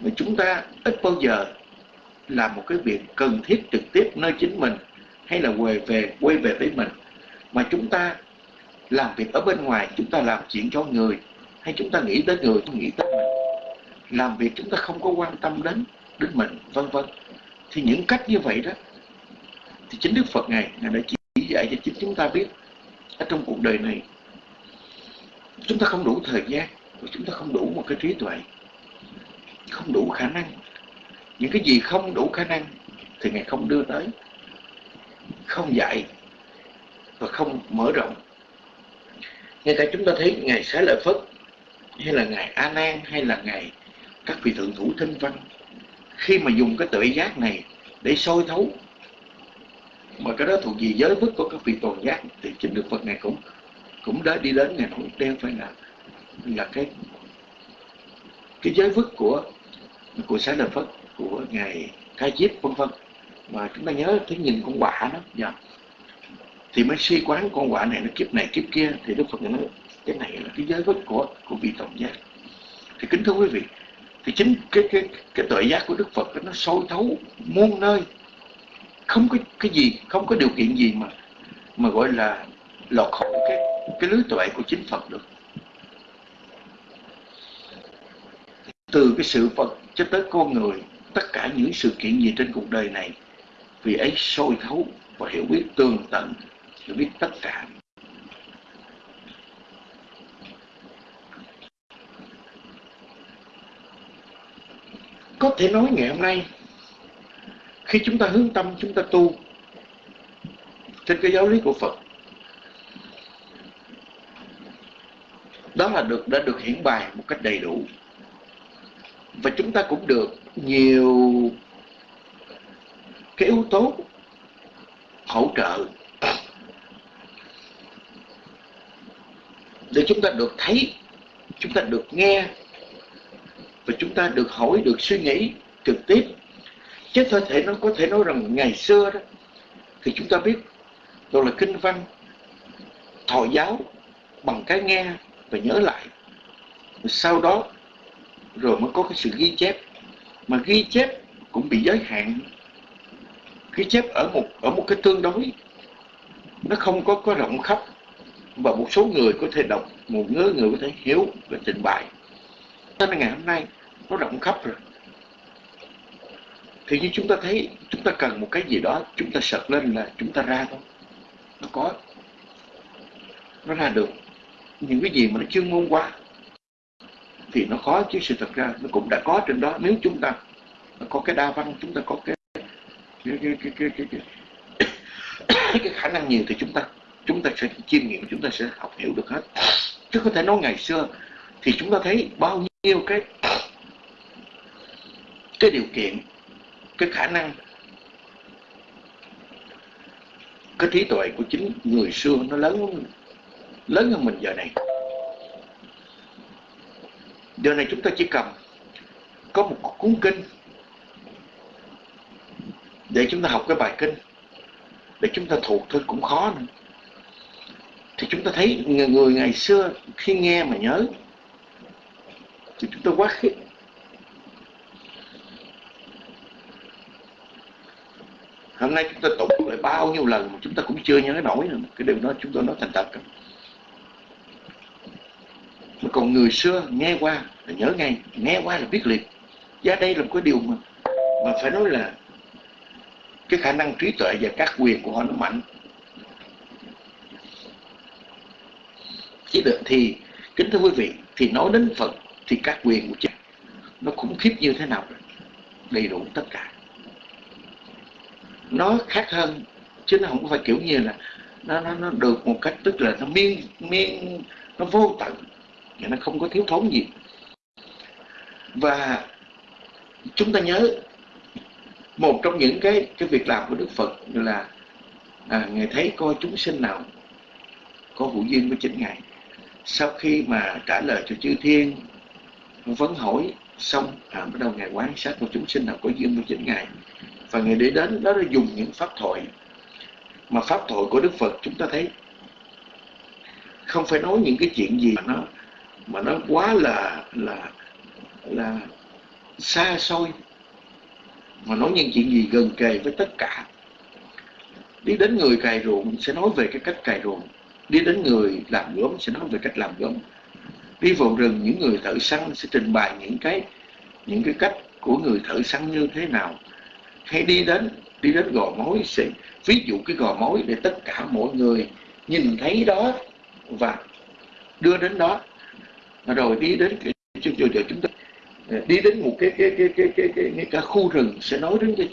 mà chúng ta ít bao giờ làm một cái việc cần thiết trực tiếp nơi chính mình hay là quay về quay về với mình. Mà chúng ta làm việc ở bên ngoài, chúng ta làm chuyện cho người, hay chúng ta nghĩ tới người, không nghĩ tới mình. Làm việc chúng ta không có quan tâm đến đến mình, vân vân. Thì những cách như vậy đó, thì chính Đức Phật ngài ngài đã chỉ dạy cho chính chúng ta biết ở trong cuộc đời này. Chúng ta không đủ thời gian và chúng ta không đủ một cái trí tuệ, không đủ khả năng những cái gì không đủ khả năng thì ngài không đưa tới. Không dạy và không mở rộng. Ngay cả chúng ta thấy ngài xá lợi phất, hay là ngài a nan, hay là ngài các vị thượng thủ thanh văn, khi mà dùng cái tự giác này để soi thấu, mà cái đó thuộc về giới vứt của các vị toàn giác, thì chính được phật này cũng cũng đã đi đến ngày nói đeo phải là là cái cái giới vứt của của xá lợi phất của ngài khai chiết vân vân. Mà chúng ta nhớ thấy nhìn con quạ đó. Dạ. thì mới suy quán con quạ này, nó kiếp này, kiếp kia. Thì đức phật nói, cái này là cái giới vứt của của vị tổng giác. Thì kính thưa quý vị, thì chính cái cái cái tuệ giác của đức phật nó sâu thấu muôn nơi. Không có cái gì, không có điều kiện gì mà mà gọi là lọt khỏi cái cái lưới tuệ của chính phật được. Từ cái sự phật cho tới con người tất cả những sự kiện gì trên cuộc đời này, vì ấy sôi thấu và hiểu biết tường tận, hiểu biết tất cả. Có thể nói ngày hôm nay, khi chúng ta hướng tâm, chúng ta tu trên cái giáo lý của Phật, đó là được, đã được hiển bài một cách đầy đủ và chúng ta cũng được nhiều cái yếu tố hỗ trợ để chúng ta được thấy, chúng ta được nghe và chúng ta được hỏi, được suy nghĩ trực tiếp. Chứ có thể nó có thể nói rằng ngày xưa đó, thì chúng ta biết đó là kinh văn thọ giáo bằng cái nghe và nhớ lại. Sau đó rồi mới có cái sự ghi chép. Mà ghi chép cũng bị giới hạn. Ghi chép ở một ở một cái tương đối. Nó không có có rộng khắp. Và một số người có thể đọc, một ngớ người có thể hiểu và trình bày. Cho nên ngày hôm nay nó rộng khắp rồi. Thì như chúng ta thấy, chúng ta cần một cái gì đó, chúng ta sợt lên là chúng ta ra thôi. Nó có. Nó ra được. Những cái gì mà nó chuyên môn quá thì nó khó chứ sự thật ra nó cũng đã có trên đó. Nếu chúng ta có cái đa văn chúng ta có cái cái cái cái cái, cái, cái, cái khả năng nhiều thì chúng ta chúng ta sẽ chiêm nghiệm chúng ta sẽ học hiểu được hết. Chứ có thể nói ngày xưa thì chúng ta thấy bao nhiêu cái cái điều kiện cái khả năng cái trí tuệ của chính người xưa nó lớn lớn hơn mình giờ này giờ này chúng ta chỉ cần có một cuốn kinh để chúng ta học cái bài kinh. Để chúng ta thuộc thôi cũng khó nữa. Thì chúng ta thấy người, người ngày xưa khi nghe mà nhớ thì chúng ta quá khích. Hôm nay chúng ta tụng lại bao nhiêu lần mà chúng ta cũng chưa nhớ nổi nữa. Cái điều đó chúng tôi nói thành thật mà còn người xưa nghe qua là nhớ ngay nghe qua là biết liền. và đây là một cái điều mà mà phải nói là cái khả năng trí tuệ và các quyền của họ nó mạnh. Chỉ được thì kính thưa quý vị thì nói đến Phật thì các quyền của cha nó khủng khiếp như thế nào? Đầy đủ tất cả. Nó khác hơn chứ nó không phải kiểu như là nó nó, nó được một cách tức là nó miên miên nó vô tận và nó không có thiếu thốn gì. Và chúng ta nhớ một trong những cái cái việc làm của Đức Phật là à, ngài thấy coi chúng sinh nào có hữu duyên với chính ngài. Sau khi mà trả lời cho chư thiên vấn hỏi xong à, bắt đầu ngài quan sát của chúng sinh nào có duyên với chính ngài. Và ngài để đến đó là dùng những pháp thoại. Mà pháp thoại của Đức Phật chúng ta thấy không phải nói những cái chuyện gì mà nó mà nó quá là là là xa xôi. Mà nói những chuyện gì gần kề với tất cả. Đi đến người cày ruộng sẽ nói về cái cách cày ruộng. Đi đến người làm gốm sẽ nói về cách làm gốm. Đi vào rừng, những người thợ săn sẽ trình bày những cái những cái cách của người thợ săn như thế nào. Hay đi đến đi đến gò mối sẽ ví dụ cái gò mối để tất cả mọi người nhìn thấy đó và đưa đến đó rồi đi đến cái chương giờ chúng ta ờ, đi đến một cái cái cái cái cái, cái, cái, cả khu rừng sẽ nói đến cái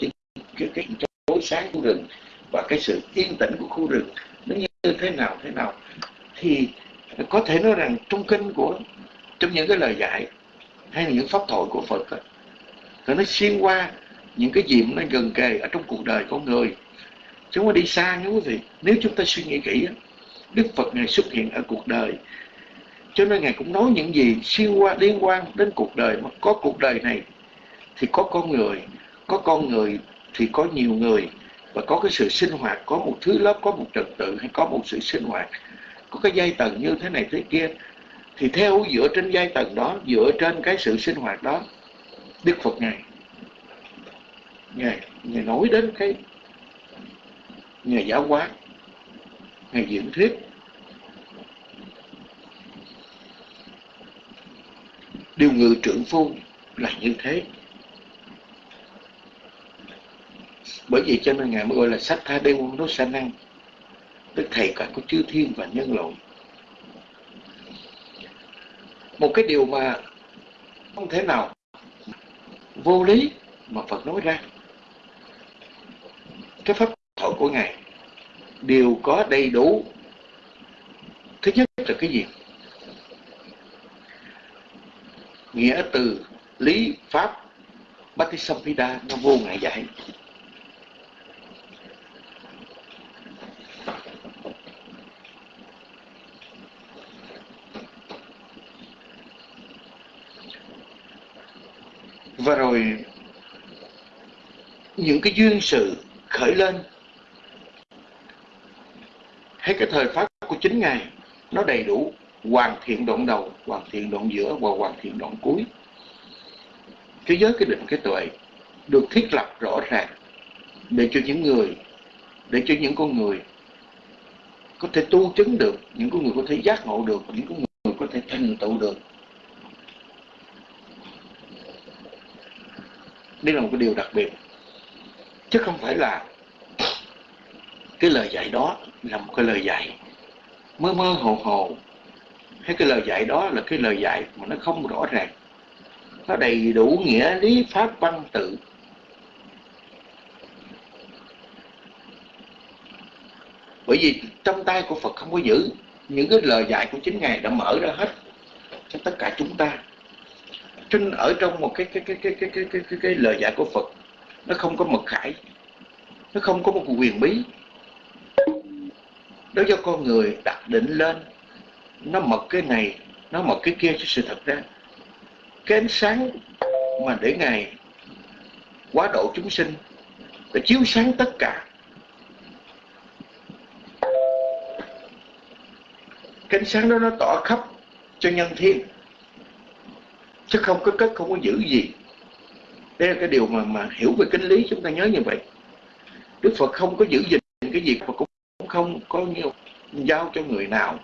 cái cái tối sáng của rừng và cái sự yên tĩnh của khu rừng. Nó như thế nào thế nào? Thì có thể nói rằng trong kinh của trong những cái lời dạy hay là những pháp thoại của Phật đó, thì nó xuyên qua những cái gì nó gần kề ở trong cuộc đời con người. Chúng ta đi xa nha quý vị. Nếu chúng ta suy nghĩ kỹ Đức Phật này xuất hiện ở cuộc đời cho nên Ngài cũng nói những gì xuyên qua liên quan đến cuộc đời mà có cuộc đời này thì có con người có con người thì có nhiều người. Và có cái sự sinh hoạt có một thứ lớp có một trật tự hay có một sự sinh hoạt. Có cái giai tầng như thế này thế kia. Thì theo dựa trên giai tầng đó dựa trên cái sự sinh hoạt đó Đức Phật Ngài Ngài, Ngài nói đến cái Ngài giáo hóa Ngài diễn thuyết. Điều ngự trưởng phu là như thế. Bởi vì cho nên Ngài mới gọi là sách tha đê quân đốt sa năng Tức thầy cả của chư thiên và nhân loại. Một cái điều mà không thể nào vô lý mà Phật nói ra. Cái pháp thoại của Ngài đều có đầy đủ. Thứ nhất là cái gì? Nghĩa từ lý pháp Bhattisamphida nó vô ngại giải và rồi, những cái duyên sự khởi lên hay cái thời pháp của chính ngài, nó đầy đủ hoàn thiện đoạn đầu, hoàn thiện đoạn giữa và hoàn thiện đoạn cuối. Cái giới cái định, cái tuệ được thiết lập rõ ràng để cho những người, để cho những con người có thể tu chứng được, những con người có thể giác ngộ được, những con người có thể thành tựu được. Đây là một cái điều đặc biệt. Chứ không phải là cái lời dạy đó là một cái lời dạy mơ mơ hồ hồ hay cái lời dạy đó là cái lời dạy mà nó không rõ ràng. Nó đầy đủ nghĩa lý pháp văn tự. Bởi vì trong tay của Phật không có giữ. Những cái lời dạy của chính ngài đã mở ra hết cho tất cả chúng ta. Trên ở trong một cái cái cái cái cái cái cái, cái, cái lời dạy của Phật nó không có mật khải. Nó không có một quyền bí. Đó do con người đặt định lên nó mật cái này, nó mật cái kia cho sự thật ra cái ánh sáng mà để ngài quá độ chúng sinh, để chiếu sáng tất cả. Cái ánh sáng đó nó tỏ khắp cho nhân thiên, chứ không có cất không có giữ gì. Đây là cái điều mà mà hiểu về kinh lý, chúng ta nhớ như vậy. Đức Phật không có giữ gìn cái gì mà cũng không có nhiều giao cho người nào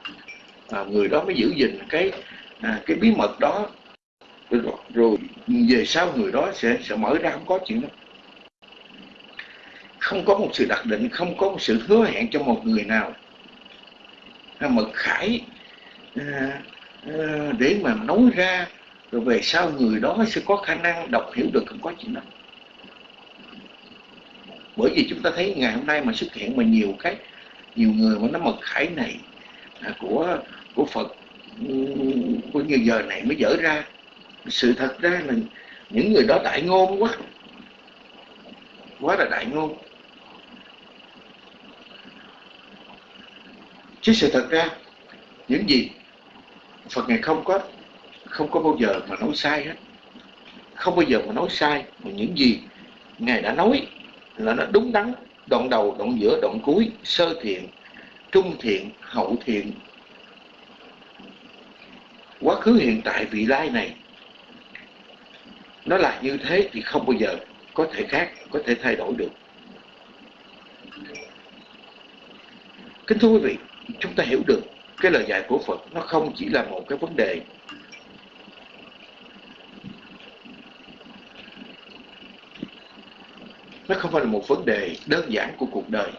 à, người đó mới giữ gìn cái à, cái bí mật đó. Rồi, rồi về sau người đó sẽ sẽ mở ra không có chuyện đó. Không có một sự đặc định không có một sự hứa hẹn cho một người nào. À, mật khải à, à, để mà nói ra rồi về sau người đó sẽ có khả năng đọc hiểu được không có chuyện đó. Bởi vì chúng ta thấy ngày hôm nay mà xuất hiện mà nhiều cái nhiều người mà nó mật khải này à, của của Phật ừ, của nhiêu giờ này mới dở ra. Sự thật ra là những người đó đại ngôn quá. Quá là đại ngôn. Chứ sự thật ra, những gì Phật ngày không có không có bao giờ mà nói sai hết. Không bao giờ mà nói sai, mà những gì ngài đã nói là nó đúng đắn, đoạn đầu, đoạn giữa, đoạn cuối, sơ thiện, trung thiện, hậu thiện quá khứ, hiện tại, vị lai này. Nó là như thế thì không bao giờ có thể khác, có thể thay đổi được. Kính thưa quý vị, chúng ta hiểu được cái lời dạy của Phật nó không chỉ là một cái vấn đề. Nó không phải là một vấn đề đơn giản của cuộc đời.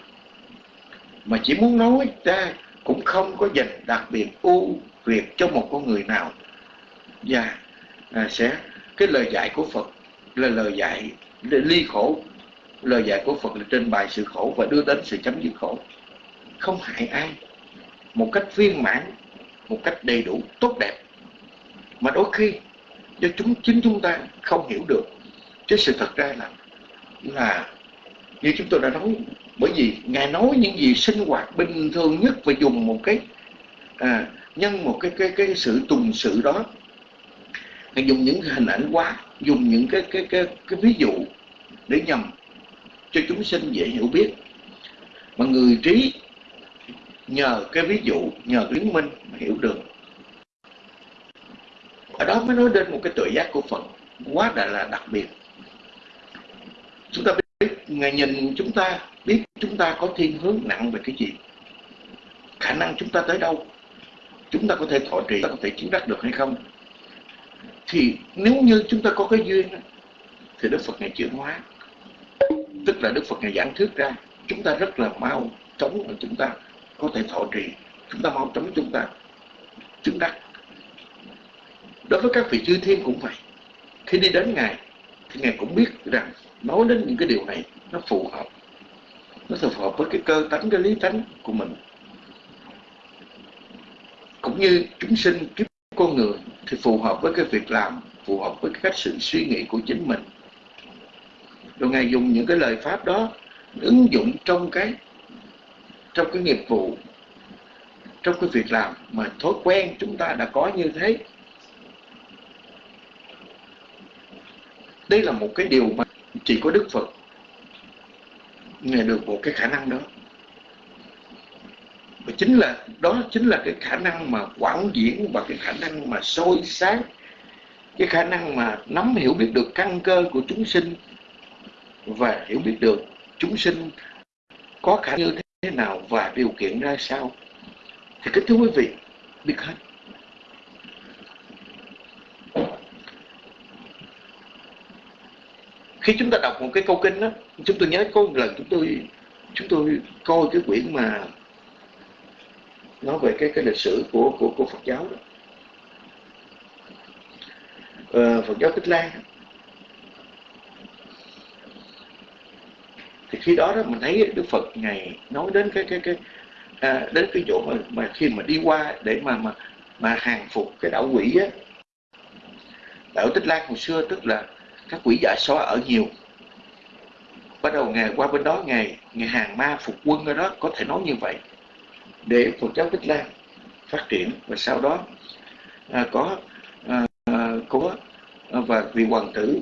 Mà chỉ muốn nói ra cũng không có dành đặc biệt ưu việc cho một con người nào. Và à, sẽ cái lời dạy của Phật là lời dạy ly khổ. Lời dạy của Phật là trên bài sự khổ và đưa đến sự chấm dứt khổ. Không hại ai. Một cách viên mãn một cách đầy đủ tốt đẹp. Mà đôi khi do chúng chính chúng ta không hiểu được chứ sự thật ra là là như chúng tôi đã nói bởi vì ngài nói những gì sinh hoạt bình thường nhất và dùng một cái à, nhân một cái cái cái sự tùng sự đó. Hay dùng những hình ảnh quá dùng những cái cái cái cái ví dụ để nhầm cho chúng sinh dễ hiểu biết. Mà người trí nhờ cái ví dụ nhờ cái chứng minh mà hiểu được. Ở đó mới nói đến một cái tự giác của phật quá là, là đặc biệt. Chúng ta biết ngài nhìn chúng ta biết chúng ta có thiên hướng nặng về cái gì. Khả năng chúng ta tới đâu? Chúng ta có thể thọ trì có thể chứng đắc được hay không? Thì nếu như chúng ta có cái duyên thì đức phật ngài chuyển hóa. Tức là đức phật ngài giảng thuyết ra, chúng ta rất là mau chóng mà chúng ta có thể thọ trì, chúng ta mau chóng chúng ta chứng đắc. Đối với các vị chư thiên cũng vậy. Khi đi đến ngài, thì ngài cũng biết rằng nói đến những cái điều này nó phù hợp. Nó phù hợp với cái cơ tánh, cái lý tánh của mình cũng như chúng sinh kiếp con người thì phù hợp với cái việc làm, phù hợp với cái cách sự suy nghĩ của chính mình. Rồi ngài dùng những cái lời pháp đó ứng dụng trong cái trong cái nghiệp vụ, trong cái việc làm mà thói quen chúng ta đã có như thế. Đây là một cái điều mà chỉ có Đức Phật nghe được một cái khả năng đó và chính là, đó chính là cái khả năng mà quảng diễn và cái khả năng mà soi sáng, cái khả năng mà nắm hiểu biết được căn cơ của chúng sinh và hiểu biết được chúng sinh có khả như thế nào và điều kiện ra sao. Thì kính thưa quý vị, biết hết. Khi chúng ta đọc một cái câu kinh đó chúng tôi nhớ có một lần chúng tôi chúng tôi coi cái quyển mà nói về cái cái lịch sử của của của Phật giáo đó. Ờ, Phật giáo Tích Lan thì khi đó đó mình thấy Đức Phật ngày nói đến cái cái cái à, đến cái chỗ mà, mà khi mà đi qua để mà mà mà hàng phục cái đảo quỷ á. Đảo Tích Lan hồi xưa tức là các quỷ dạ xóa ở nhiều. Bắt đầu ngày qua bên đó ngày ngày hàng ma phục quân ở đó có thể nói như vậy để Phật giáo Tích Lan phát triển và sau đó à, có à, có à, và vị hoàng tử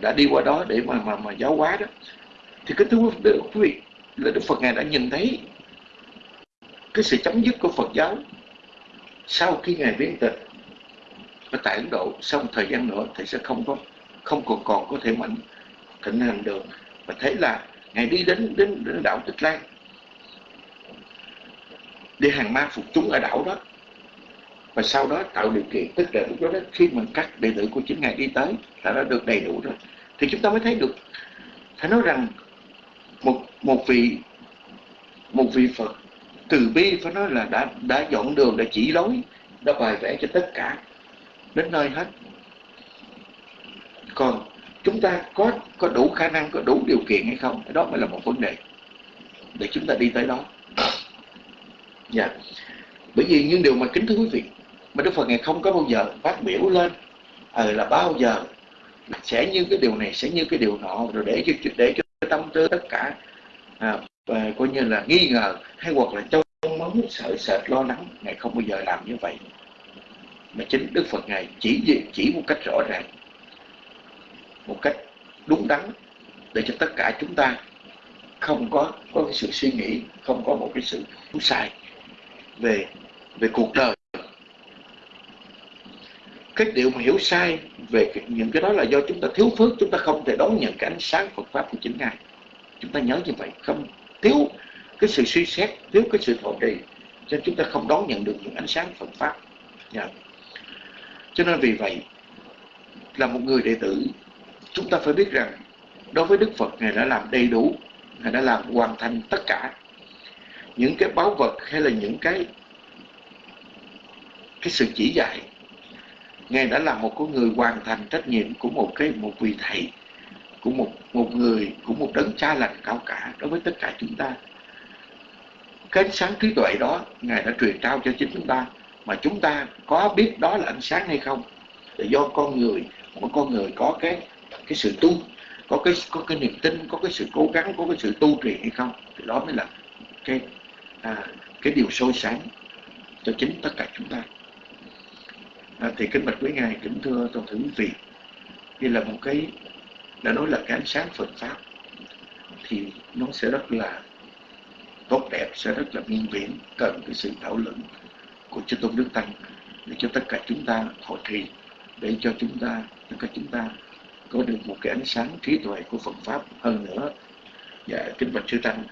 đã đi qua đó để mà mà mà giáo hóa đó. Thì kính thưa quý vị là Đức Phật ngài đã nhìn thấy cái sự chấm dứt của Phật giáo sau khi ngài biến tịch ở tại Ấn Độ sau một thời gian nữa thì sẽ không có không còn còn có thể mạnh thịnh hành được. Và thấy là ngài đi đến đến, đến đảo Tích Lan để hàng ma phục chúng ở đảo đó. Và sau đó tạo điều kiện, tức là lúc đó khi mình cắt đệ tử của chính ngài đi tới, là đã được đầy đủ rồi. Thì chúng ta mới thấy được, phải nói rằng một một vị một vị Phật từ bi, phải nói là đã đã dọn đường, đã chỉ lối, đã bài vẽ cho tất cả, đến nơi hết. Còn chúng ta có có đủ khả năng, có đủ điều kiện hay không? Đó mới là một vấn đề để chúng ta đi tới đó dạ. Bởi vì những điều mà kính thưa quý vị mà Đức Phật ngày không có bao giờ phát biểu lên ờ là bao giờ sẽ như cái điều này sẽ như cái điều nọ rồi để cho để cho tâm tư tất cả à, và coi như là nghi ngờ hay hoặc là trong máu sợ sệt lo lắng ngài không bao giờ làm như vậy. Mà chính Đức Phật ngài chỉ chỉ một cách rõ ràng một cách đúng đắn để cho tất cả chúng ta không có có cái sự suy nghĩ không có một cái sự đúng sai về về cuộc đời. Cái điều mà hiểu sai về những cái đó là do chúng ta thiếu phước, chúng ta không thể đón nhận cái ánh sáng Phật pháp của chính ngài. Chúng ta nhớ như vậy, không thiếu cái sự suy xét, thiếu cái sự thọ trì, cho chúng ta không đón nhận được những ánh sáng Phật pháp. Yeah. Cho nên vì vậy, là một người đệ tử, chúng ta phải biết rằng, đối với Đức Phật, Ngài đã làm đầy đủ, Ngài đã làm hoàn thành tất cả những cái báu vật hay là những cái cái sự chỉ dạy. Ngài đã là một con người hoàn thành trách nhiệm của một cái, một vị thầy, của một một người, của một đấng cha lành cao cả đối với tất cả chúng ta. Cái ánh sáng trí tuệ đó ngài đã truyền trao cho chính chúng ta, mà chúng ta có biết đó là ánh sáng hay không? Là do con người mỗi con người có cái cái sự tu, có cái có cái niềm tin, có cái sự cố gắng, có cái sự tu trì hay không? Thì đó mới là cái à, cái điều sôi sáng cho chính tất cả chúng ta. À, thì kính bạch quý ngài kính thưa toàn thể quý vị đây là một cái đã nói là cái ánh sáng Phật pháp thì nó sẽ rất là tốt đẹp sẽ rất là miên viễn cần cái sự thảo luận của chư tôn đức tăng để cho tất cả chúng ta hội trì để cho chúng ta tất cả chúng ta có được một cái ánh sáng trí tuệ của Phật pháp hơn nữa. Dạ kính bạch sư tăng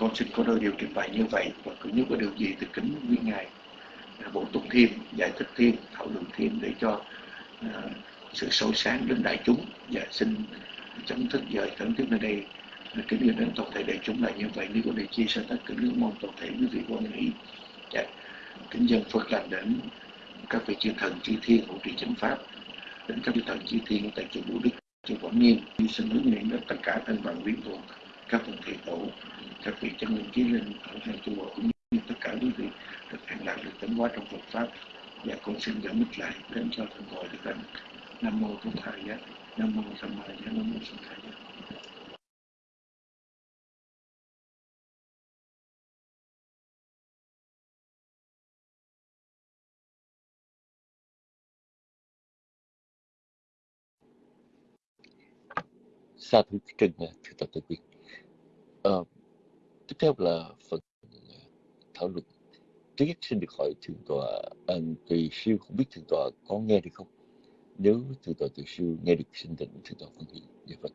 con xin có đôi điều trình bày như vậy và cũng như có điều gì thì kính quý ngài à, bổ túc thêm giải thích thêm thảo luận thêm để cho uh, sự sâu sáng đến đại chúng. Và xin chấm thức giờ khẩn thiết nơi đây. Kính yêu đến toàn thể đại chúng là như vậy nếu có điều chia sẻ tất cả nước mong toàn thể quý vị quan nghĩ dạ. kính dân phật lành đến các vị chư thần chư thiên hộ trì chánh pháp đến các vị thần chư thiên tại chùa Vũ Đức chùa Quảng Nhiên xin hướng nguyện đến tất cả thân bằng viễn thuộc các vị thầy tổ, các vị chân linh chí linh ở hai chùa cũng như tất cả quý vị được an lạc được tấn hóa trong Phật pháp. Và con xin dẫn mít lại đến cho thần gọi được thành nam mô Bổn Thầy Giá, nam mô Tham Ma Giá, nam mô Sanh thầy Giá. Sa thú Trinh thưa Tập Tự Quyên. Tiếp theo là phần ờ, thảo luận. Trước nhất xin được hỏi thượng tọa à, anh tùy siêu không biết thượng tọa có nghe được không? Nếu thượng tọa tùy siêu nghe được xin định thượng tọa phân hỷ. Dạ vâng.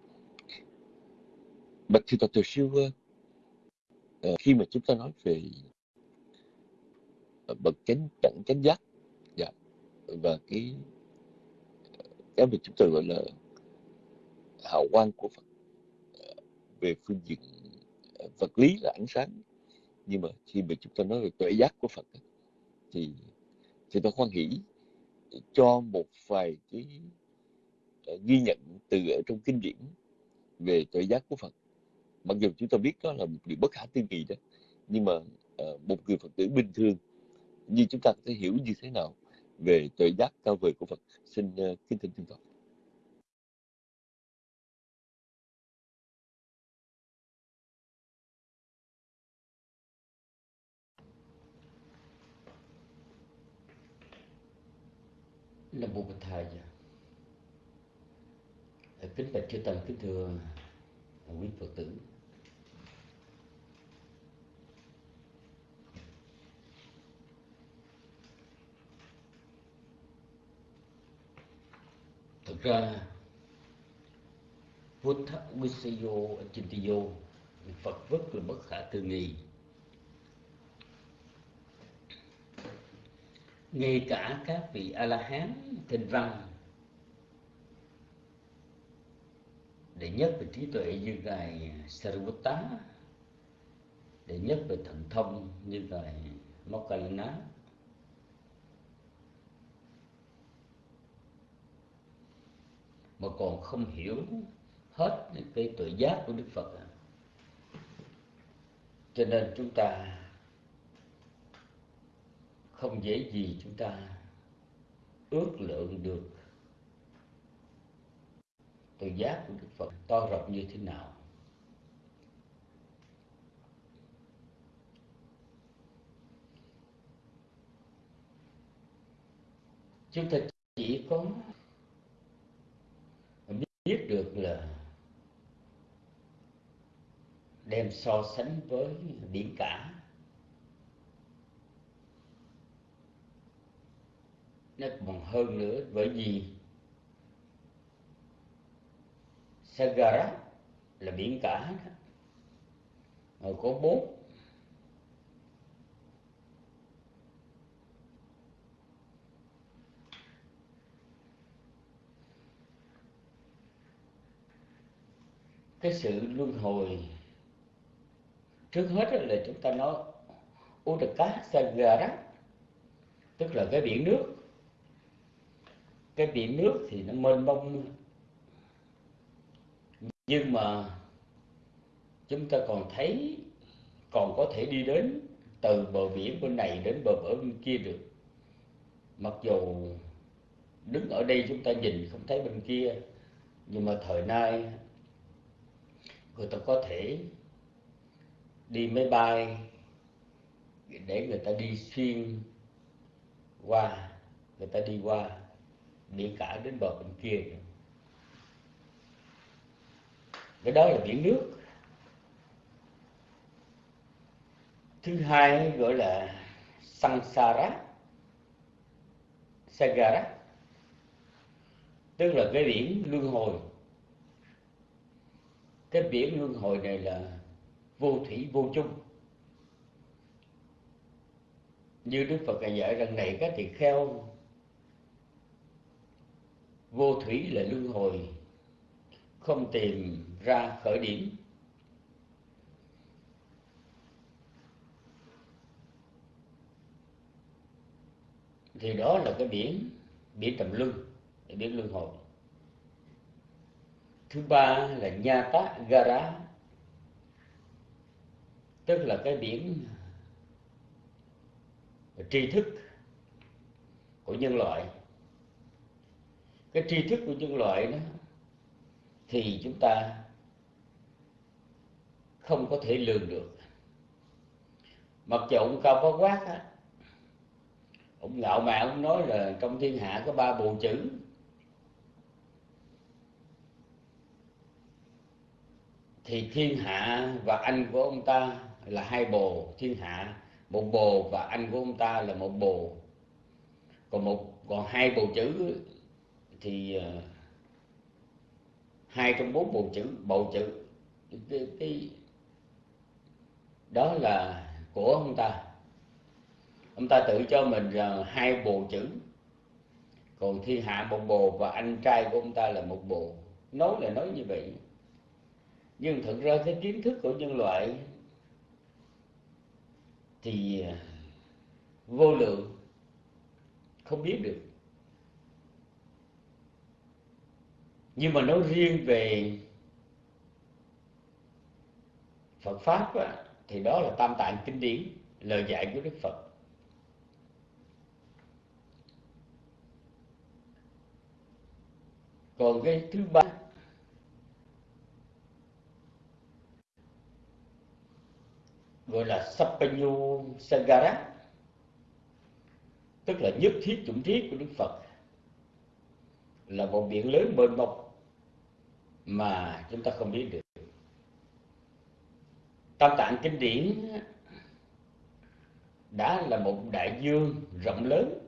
Bạch Thượng Tọa tùy Siêu uh, khi mà chúng ta nói về uh, bậc chánh đẳng chánh giác dạ, và cái cái mà chúng ta gọi là hào quang của Phật uh, về phương diện vật lý là ánh sáng. Nhưng mà khi mà chúng ta nói về tuệ giác của Phật thì thì tôi khoan hỷ cho một vài cái ờ, ghi nhận từ ở trong kinh điển về tuệ giác của Phật. Mặc dù chúng ta biết đó là một điều bất khả tư nghị đó, nhưng mà ờ, một người Phật tử bình thường như chúng ta có thể hiểu như thế nào về tuệ giác cao vời của Phật. Xin ờ, kính thỉnh chúng Phật Nam mô Bổn Thầy. Kính bạch chư tăng kính thưa quý Phật tử. Thực ra Buddha Visayo Vô Phật rất là bất khả tư nghị ngay cả các vị a la hán thịnh văn đệ nhất về trí tuệ như ngài Sariputta đệ nhất về thần thông như ngài Mokkallana mà còn không hiểu hết cái tuệ giác của Đức Phật. Cho nên chúng ta không dễ gì chúng ta ước lượng được từ giác của Đức Phật, to rộng như thế nào. Chúng ta chỉ có biết được là đem so sánh với biển cả nó còn hơn nữa, bởi vì Sagara là biển cả đó. Rồi có bốn cái sự luân hồi trước hết là chúng ta nói Udaka Sagara tức là cái biển nước cái biển nước thì nó mênh mông. Nhưng mà chúng ta còn thấy, còn có thể đi đến từ bờ biển bên này đến bờ bờ bên kia được. Mặc dù đứng ở đây chúng ta nhìn không thấy bên kia, nhưng mà thời nay người ta có thể đi máy bay để người ta đi xuyên qua, người ta đi qua biển cả đến bờ bên kia cái đó là biển nước. Thứ hai gọi là sansara sagara tức là cái biển luân hồi. Cái biển luân hồi này là vô thủy vô chung. Như đức phật đã dạy rằng này các tỳ kheo vô thủy là luân hồi, không tìm ra khởi điểm. Thì đó là cái biển biển tầm luân, biển luân hồi. Thứ ba là nha tá gara tức là cái biển tri thức của nhân loại cái tri thức của nhân loại đó, thì chúng ta không có thể lường được. Mặc dù ông cao có quát á, ông ngạo mạn, ông nói là trong thiên hạ có ba bộ chữ. Thì thiên hạ và anh của ông ta là hai bồ. Thiên hạ, một bồ và anh của ông ta là một bồ. Còn một, còn hai bồ chữ thì ờ, hai trong bốn bộ chữ bộ chữ cái, cái đó là của ông ta. Ông ta tự cho mình là hai bộ chữ. Còn thiên hạ một bồ và anh trai của ông ta là một bồ nói là nói như vậy. Nhưng thực ra cái kiến thức của nhân loại thì ờ, vô lượng không biết được. Nhưng mà nói riêng về Phật pháp á, thì đó là tam tạng kinh điển lời dạy của Đức Phật. Còn cái thứ ba gọi là Sapanyu Sagara tức là nhất thiết chủng thiết của Đức Phật là một biển lớn mênh mông mà chúng ta không biết được Tam Tạng Kinh điển đã là một đại dương rộng lớn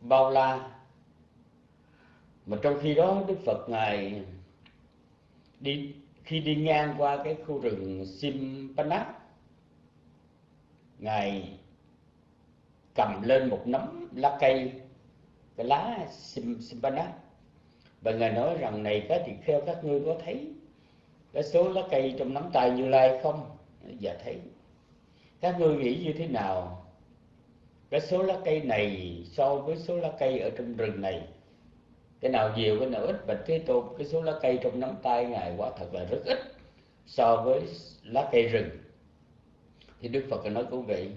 bao la mà trong khi đó Đức Phật ngài đi khi đi ngang qua cái khu rừng Simpanak, ngài cầm lên một nắm lá cây cái lá Simpanak và ngài nói rằng, này các tỳ kheo các ngươi có thấy cái số lá cây trong nắm tay như lai không? Dạ thấy. Các ngươi nghĩ như thế nào? Cái số lá cây này so với số lá cây ở trong rừng này, cái nào nhiều, cái nào ít? Và thế tôn, cái số lá cây trong nắm tay ngài quả thật là rất ít so với lá cây rừng. Thì đức phật nói cũng vậy.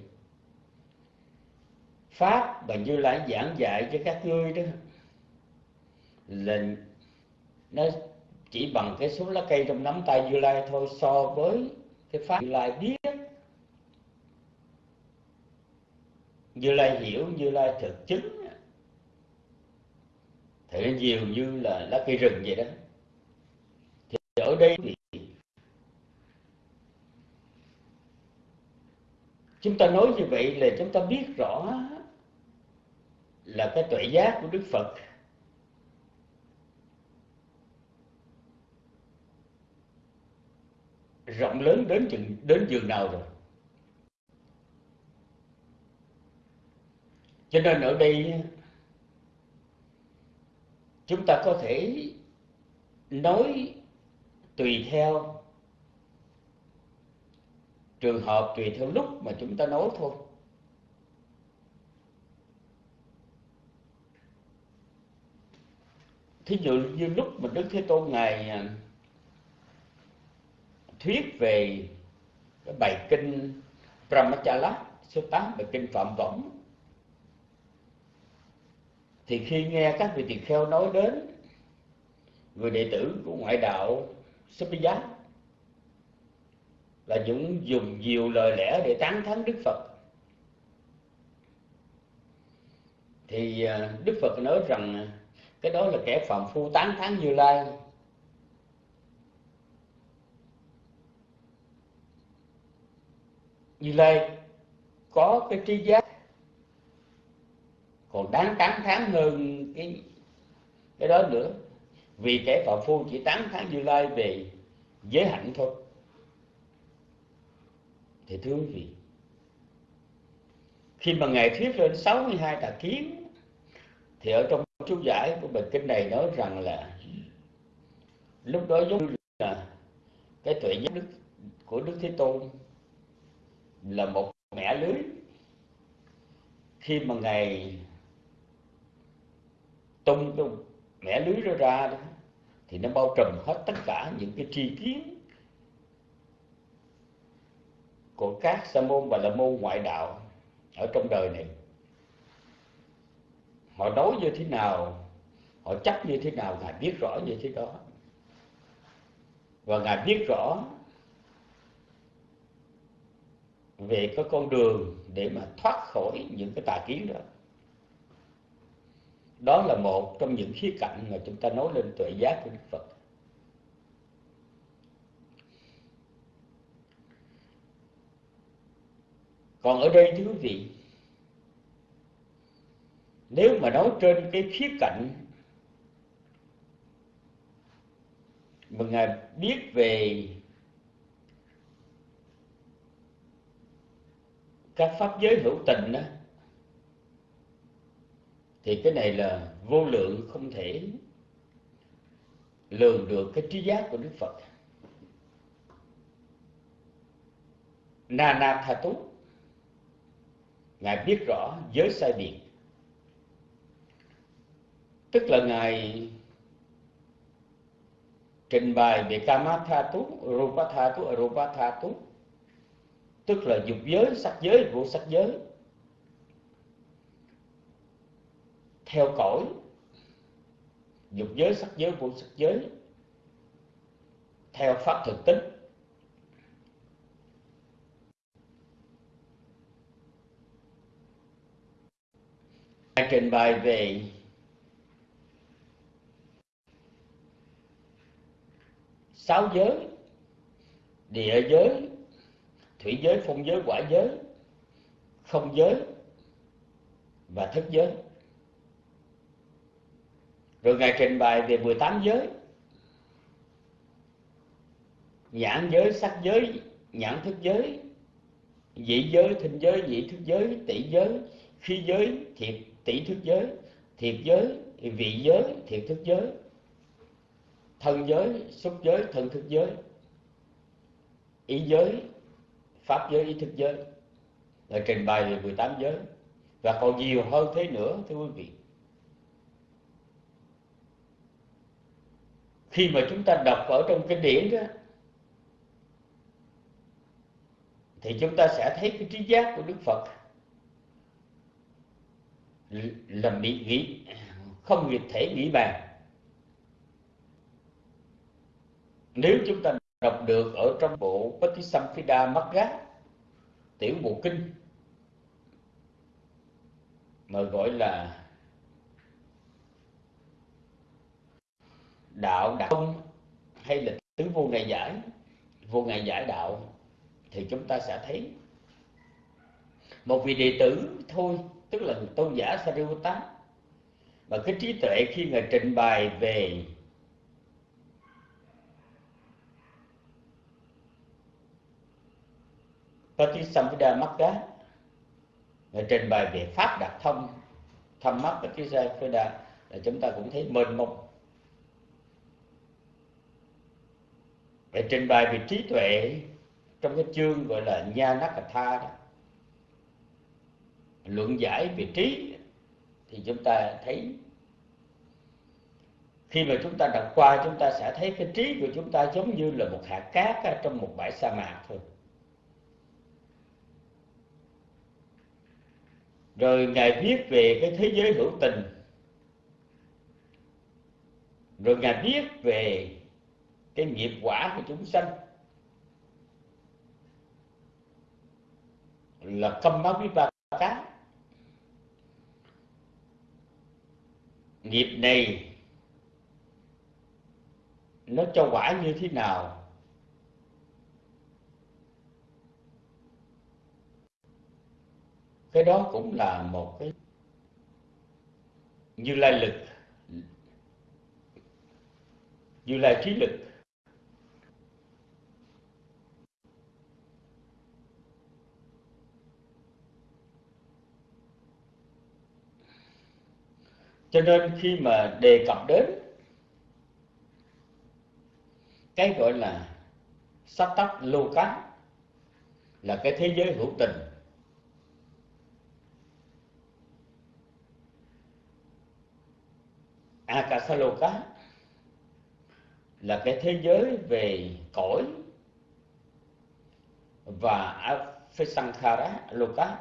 Pháp và như lai giảng dạy cho các ngươi đó là nó chỉ bằng cái số lá cây trong nắm tay như lai thôi so với cái pháp như lai biết. Như lai hiểu, như lai thực chứng. Thì nhiều như là lá cây rừng vậy đó. Thì ở đây thì chúng ta nói như vậy là chúng ta biết rõ là cái tuệ giác của đức phật rộng lớn đến chừng, đến giường nào rồi? Cho nên ở đây chúng ta có thể nói tùy theo trường hợp, tùy theo lúc mà chúng ta nói thôi. Thí dụ như lúc mà đức thế tôn ngài à, thuyết về cái bài kinh Brahmachala số 8 bài kinh phạm võng. Thì khi nghe các vị tỳ kheo nói đến người đệ tử của ngoại đạo Sapija là những dùng nhiều lời lẽ để tán thán Đức Phật. Thì à, Đức Phật nói rằng, cái đó là kẻ phạm phu tán thán Như Lai. Như Lai có cái trí giác. Còn đáng tán thán hơn cái cái đó nữa. Vì kẻ phạm phu chỉ tán thán Như Lai về giới hạnh thôi. Thì thưa quý vị, khi mà ngài thuyết lên 62 tà kiến, thì ở trong chú giải của bài kinh này nói rằng là lúc đó giống như là cái tuệ giác đức của đức thế tôn là một mẻ lưới. Khi mà ngài tung cái mẻ lưới đó ra đó, thì nó bao trùm hết tất cả những cái tri kiến của các sa môn và la môn ngoại đạo ở trong đời này. Họ nói như thế nào, họ chắc như thế nào, ngài biết rõ như thế đó. Và ngài biết rõ về cái con đường để mà thoát khỏi những cái tà kiến đó. Đó là một trong những khía cạnh mà chúng ta nói lên tuệ giác của Đức Phật. Còn ở đây, thưa quý vị, nếu mà nói trên cái khía cạnh mà ngài biết về các pháp giới hữu tình đó thì cái này là vô lượng không thể lường được cái trí giác của Đức Phật. Na Na Tha Tú Ngài biết rõ giới sai biệt. Tức là Ngài trình bày về Kama Tha Tú, Rupa Tha Tú, Arupa Tha Tú Tức là dục giới, sắc giới, vô sắc giới. Theo cõi Dục giới, sắc giới, vô sắc giới. Theo pháp thực tính. Trình bày về sáu giới địa giới thủy giới, phong giới, quả giới, không giới và thức giới. Rồi ngài trình bày về 18 giới. Nhãn giới, sắc giới, nhãn thức giới dị giới, thinh giới dị thức giới, tỷ giới khi giới, thiệt, tỷ thức giới, thiệt giới, vị giới, thiệt thức giới, thân giới, xúc giới, thân thức giới ý giới pháp giới, ý thức giới. Là trình bày về 18 giới. Và còn nhiều hơn thế nữa, thưa quý vị. Khi mà chúng ta đọc ở trong kinh điển đó, thì chúng ta sẽ thấy cái trí giác của Đức Phật là bị nghĩ, không thể nghĩ bàn. Nếu chúng ta đọc được ở trong bộ Patisamphida Magga tiểu bộ kinh, mà gọi là đạo đạo hay là tứ vô ngày giải. Vô ngày giải đạo thì chúng ta sẽ thấy một vị đệ tử thôi, tức là tôn giả Sariputta mà cái trí tuệ khi ngài trình bày về Patisamvida Magga trình bày về pháp đặc thông, thâm mắt Patisamvida là chúng ta cũng thấy mênh mông. Để trình bày về trí tuệ, trong cái chương gọi là Nha Nakatha đó, luận giải về trí, thì chúng ta thấy khi mà chúng ta đọc qua, chúng ta sẽ thấy cái trí của chúng ta giống như là một hạt cát trong một bãi sa mạc thôi. Rồi ngài viết về cái thế giới hữu tình. Rồi ngài viết về cái nghiệp quả của chúng sanh. Là câm máu với ba cá. Nghiệp này nó cho quả như thế nào? Cái đó cũng là một cái như lai lực, như lai trí lực. Cho nên khi mà đề cập đến cái gọi là sắc tắc lô cá là cái thế giới hữu tình Akasaloka là cái thế giới về cõi và Afisankhara Loka.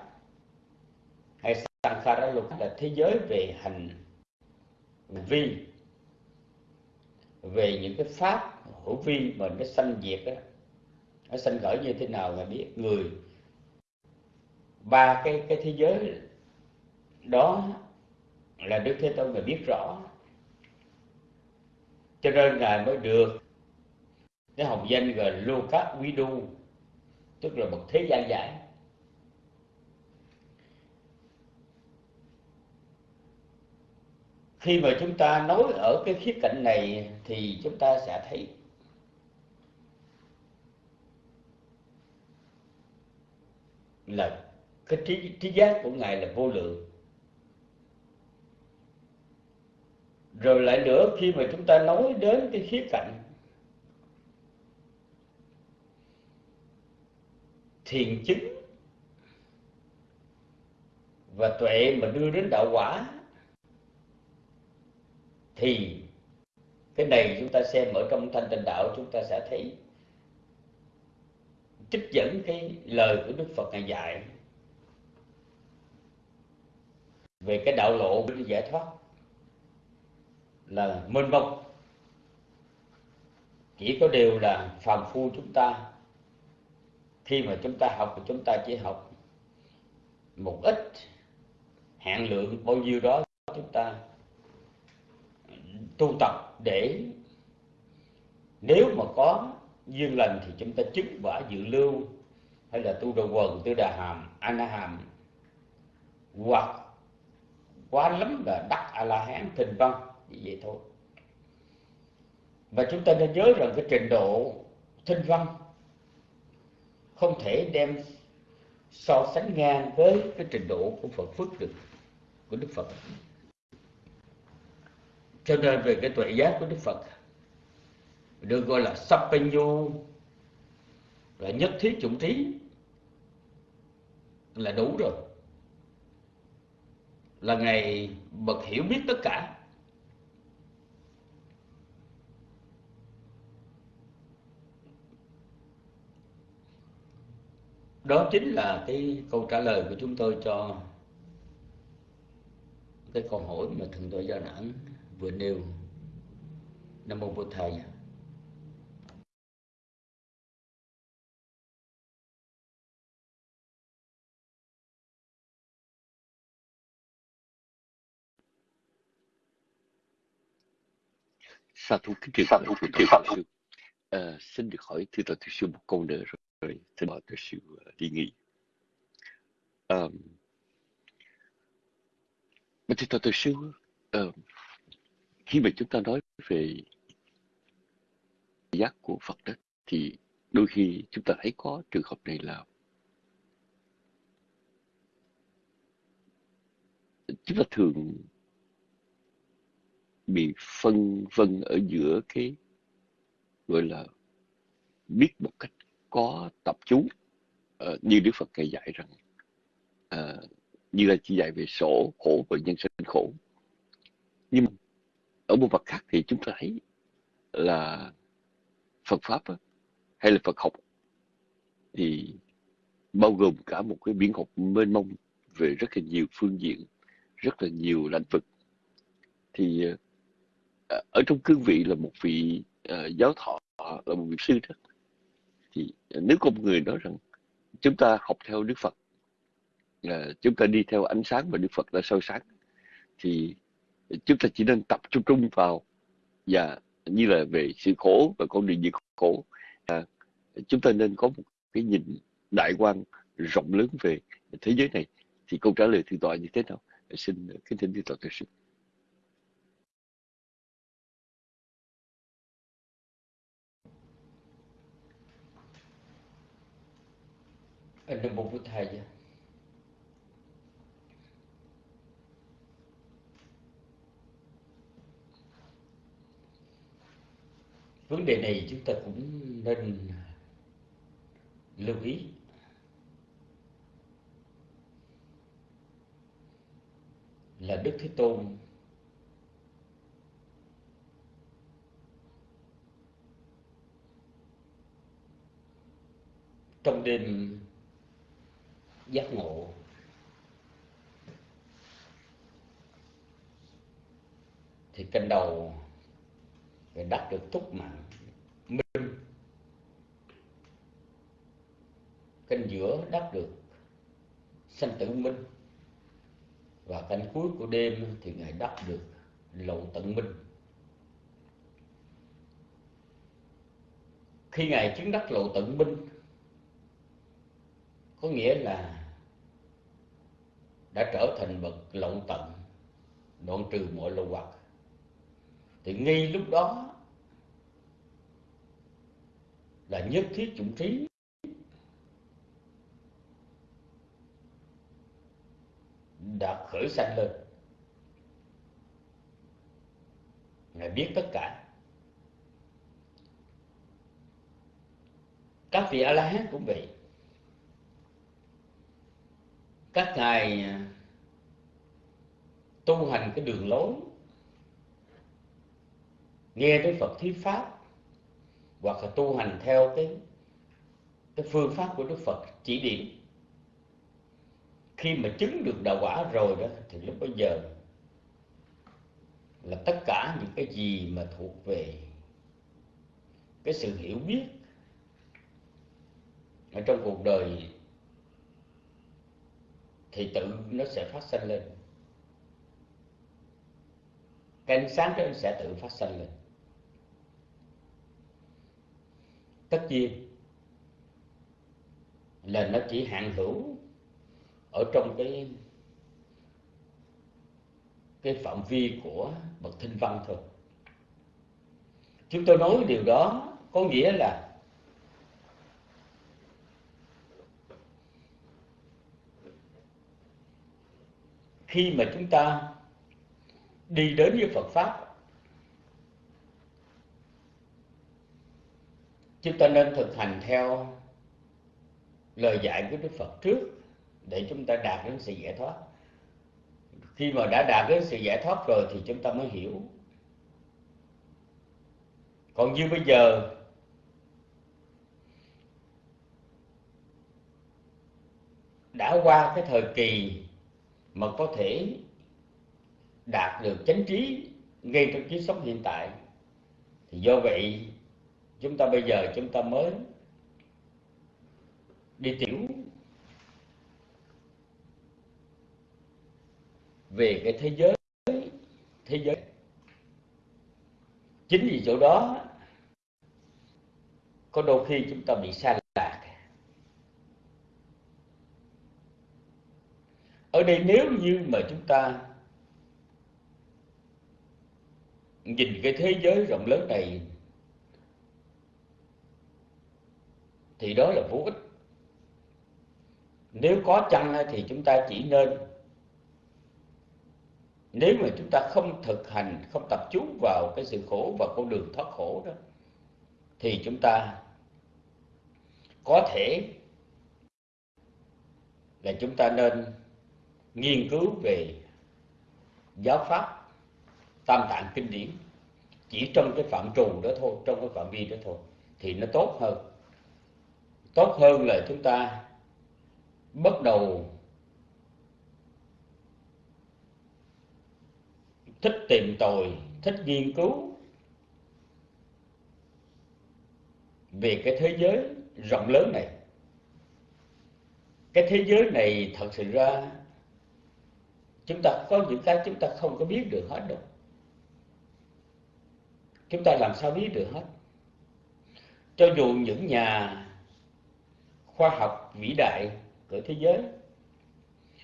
Hay Sankhara Loka là thế giới về hành vi, về những cái pháp hữu vi mà nó sanh diệt đó nó sanh khởi như thế nào là biết? Người. Ba cái cái thế giới đó là đức thế tôn người biết rõ cho nên ngài mới được. Cái hồng danh gọi là lô quý đu tức là một thế gian giải. Khi mà chúng ta nói ở cái khía cạnh này thì chúng ta sẽ thấy là cái trí trí giác của ngài là vô lượng. Rồi lại nữa, khi mà chúng ta nói đến cái khía cạnh, thiền chứng và tuệ mà đưa đến đạo quả, thì cái này chúng ta xem ở trong thanh tịnh đạo, chúng ta sẽ thấy trích dẫn cái lời của đức phật ngài dạy về cái đạo lộ để giải thoát là mênh mông. Chỉ có điều là phàm phu chúng ta, khi mà chúng ta học thì chúng ta chỉ học một ít hạn lượng bao nhiêu đó chúng ta tu tập để nếu mà có duyên lành thì chúng ta chứng quả dự lưu, hay là tu đồ quần tu đà hàm, ana hàm, hoặc quá lắm là đắc a la hán thình văn vậy thôi. Và chúng ta nên nhớ rằng cái trình độ thinh văn không thể đem so sánh ngang với cái trình độ của Phật Phước được, của Đức Phật. Cho nên về cái tuệ giác của Đức Phật, được gọi là Sapanyu là nhất thiết chủng trí là đủ rồi. Là ngày bậc hiểu biết tất cả. Đó chính là cái câu trả lời của chúng tôi cho cái câu hỏi mà thượng tọa gia nẵng vừa nêu. Nam mô bổn thầy sa thú kính truyền pháp của thượng sư à, xin được hỏi thưa tọa thượng sư một câu nữa rồi, rồi xin mời thượng sư ờ, đi nghỉ. Um, mà thì thật thượng sư khi mà chúng ta nói về giác của Phật đó thì đôi khi chúng ta thấy có trường hợp này là chúng ta thường bị phân vân ở giữa cái gọi là biết một cách có tập chú uh, như Đức Phật ngày dạy rằng uh, như là chỉ dạy về sổ khổ và nhân sinh khổ. Nhưng ở một vật khác thì chúng ta thấy là Phật pháp hay là Phật học thì bao gồm cả một cái biển học mênh mông về rất là nhiều phương diện rất là nhiều lĩnh vực. Thì ờ, ở trong cương vị là một vị uh, giáo thọ là một vị sư đó thì nếu con người nói rằng chúng ta học theo Đức Phật à, chúng ta đi theo ánh sáng mà Đức Phật đã soi sáng thì chúng ta chỉ nên tập trung trung vào và như là về sự khổ và con đường diệt khổ. À, chúng ta nên có một cái nhìn đại quan rộng lớn về thế giới này. Thì câu trả lời thượng tọa như thế nào? Xin kính thỉnh thượng tọa thưa sư. Anh Mô một thầy vấn đề này chúng ta cũng nên lưu ý. Là đức thế tôn trong đêm giác ngộ. Thì canh đầu phải đắc được túc mạng minh. Canh giữa đắc được sanh tử minh. Và canh cuối của đêm thì ngài đắc được lộ tận minh. Khi ngài chứng đắc lộ tận minh có nghĩa là đã trở thành bậc lộng tận, đoạn trừ mọi lậu hoặc. Thì ngay lúc đó là nhất thiết chủng trí. Đã khởi sanh lên. Ngài biết tất cả. Các vị a la hán cũng vậy các ngài à, tu hành cái đường lối, nghe tới Phật thuyết pháp, hoặc là tu hành theo cái cái phương pháp của Đức Phật chỉ điểm. Khi mà chứng được đạo quả rồi đó, thì lúc bây giờ là tất cả những cái gì mà thuộc về cái sự hiểu biết ở trong cuộc đời thì tự nó sẽ phát sinh lên. Cái ánh sáng đó sẽ tự phát sinh lên. Tất nhiên là nó chỉ hạn hữu ở trong cái cái phạm vi của bậc thinh văn thôi. Chúng tôi nói điều đó có nghĩa là khi mà chúng ta đi đến với Phật pháp, chúng ta nên thực hành theo lời dạy của Đức Phật trước để chúng ta đạt đến sự giải thoát. Khi mà đã đạt đến sự giải thoát rồi thì chúng ta mới hiểu. Còn như bây giờ, đã qua cái thời kỳ mà có thể đạt được chánh trí ngay trong kiếp sống hiện tại. Thì do vậy, chúng ta bây giờ chúng ta mới đi tiểu về cái thế giới thế giới chính vì chỗ đó có đôi khi chúng ta bị sai lạc ở đây nếu như mà chúng ta nhìn cái thế giới rộng lớn này, thì đó là vô ích. Nếu có chăng thì chúng ta chỉ nên, nếu mà chúng ta không thực hành, không tập trung vào cái sự khổ và con đường thoát khổ đó, thì chúng ta có thể là chúng ta nên nghiên cứu về giáo pháp tam tạng kinh điển chỉ trong cái phạm trù đó thôi, trong cái phạm vi đó thôi, thì nó tốt hơn. Tốt hơn là chúng ta bắt đầu thích tìm tòi, thích nghiên cứu về cái thế giới rộng lớn này. Cái thế giới này thật sự ra chúng ta có những cái chúng ta không có biết được hết đâu. Chúng ta làm sao biết được hết? Cho dù những nhà khoa học vĩ đại của thế giới,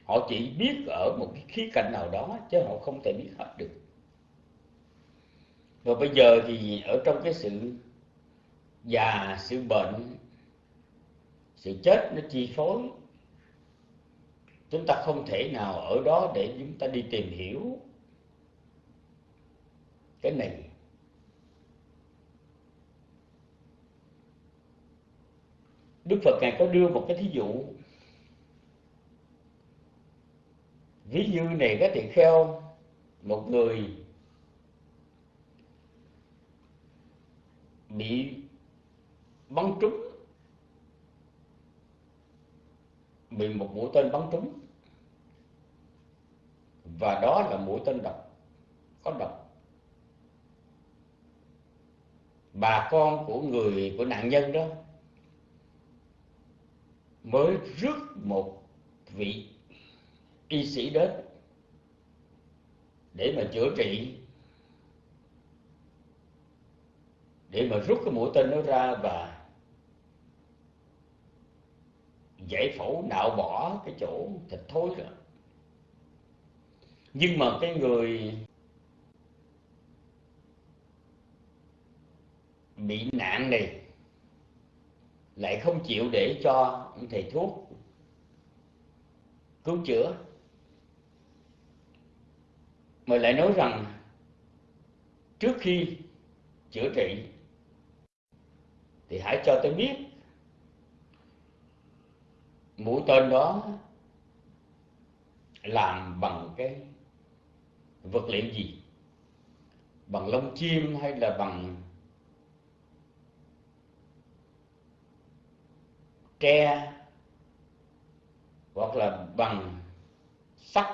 họ chỉ biết ở một cái khía cạnh nào đó chứ họ không thể biết hết được. Và bây giờ thì ở trong cái sự già, sự bệnh, sự chết nó chi phối chúng ta không thể nào ở đó để chúng ta đi tìm hiểu cái này. Đức Phật ngài có đưa một cái thí dụ. Ví dụ này có tỳ kheo một người bị bắn trúng, bị một mũi tên bắn trúng và đó là mũi tên độc. Có độc. Bà con của người, của nạn nhân đó mới rước một vị y sĩ đến để mà chữa trị, để mà rút cái mũi tên nó ra và giải phẫu, nạo bỏ cái chỗ thịt thối rồi nhưng mà cái người bị nạn này lại không chịu để cho thầy thuốc cứu chữa. Mà lại nói rằng trước khi chữa trị thì hãy cho tôi biết mũi tên đó làm bằng cái vật liệu gì? Bằng lông chim hay là bằng tre? Hoặc là bằng sắt?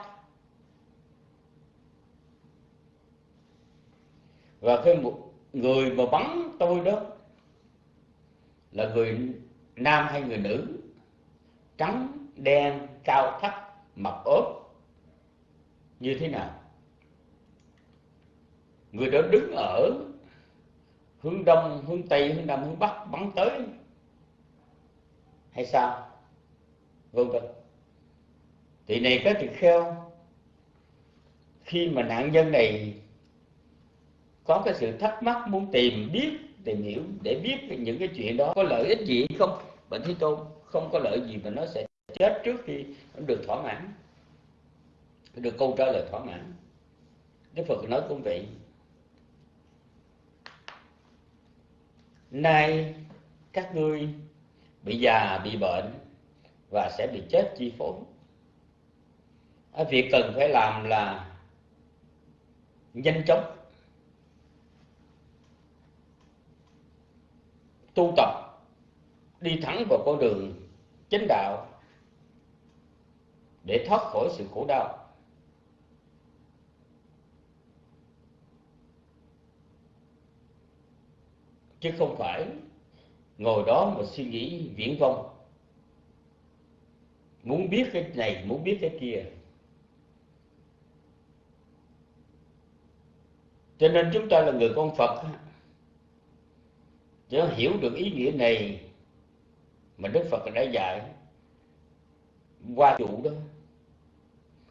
Và khi một người mà bắn tôi đó, là người nam hay người nữ, trắng, đen, cao, thấp, mập, ốp, như thế nào? Người đó đứng ở hướng đông, hướng tây, hướng nam, hướng bắc, bắn tới. Hay sao? Vân vân. Thì này các tỳ kheo khi mà nạn nhân này có cái sự thắc mắc muốn tìm biết, tìm hiểu để biết những cái chuyện đó có lợi ích gì không bệnh thế tôn, không có lợi gì mà nó sẽ chết trước khi nó được thỏa mãn. Được câu trả lời thỏa mãn. Đức phật nói cũng vậy. Nay, các ngươi bị già, bị bệnh và sẽ bị chết chi phối. Việc cần phải làm là nhanh chóng, tu tập, đi thẳng vào con đường chánh đạo để thoát khỏi sự khổ đau. Chứ không phải ngồi đó mà suy nghĩ viễn vông. Muốn biết cái này, muốn biết cái kia. Cho nên chúng ta là người con phật chứ hiểu được ý nghĩa này mà đức phật đã dạy qua chủ đó,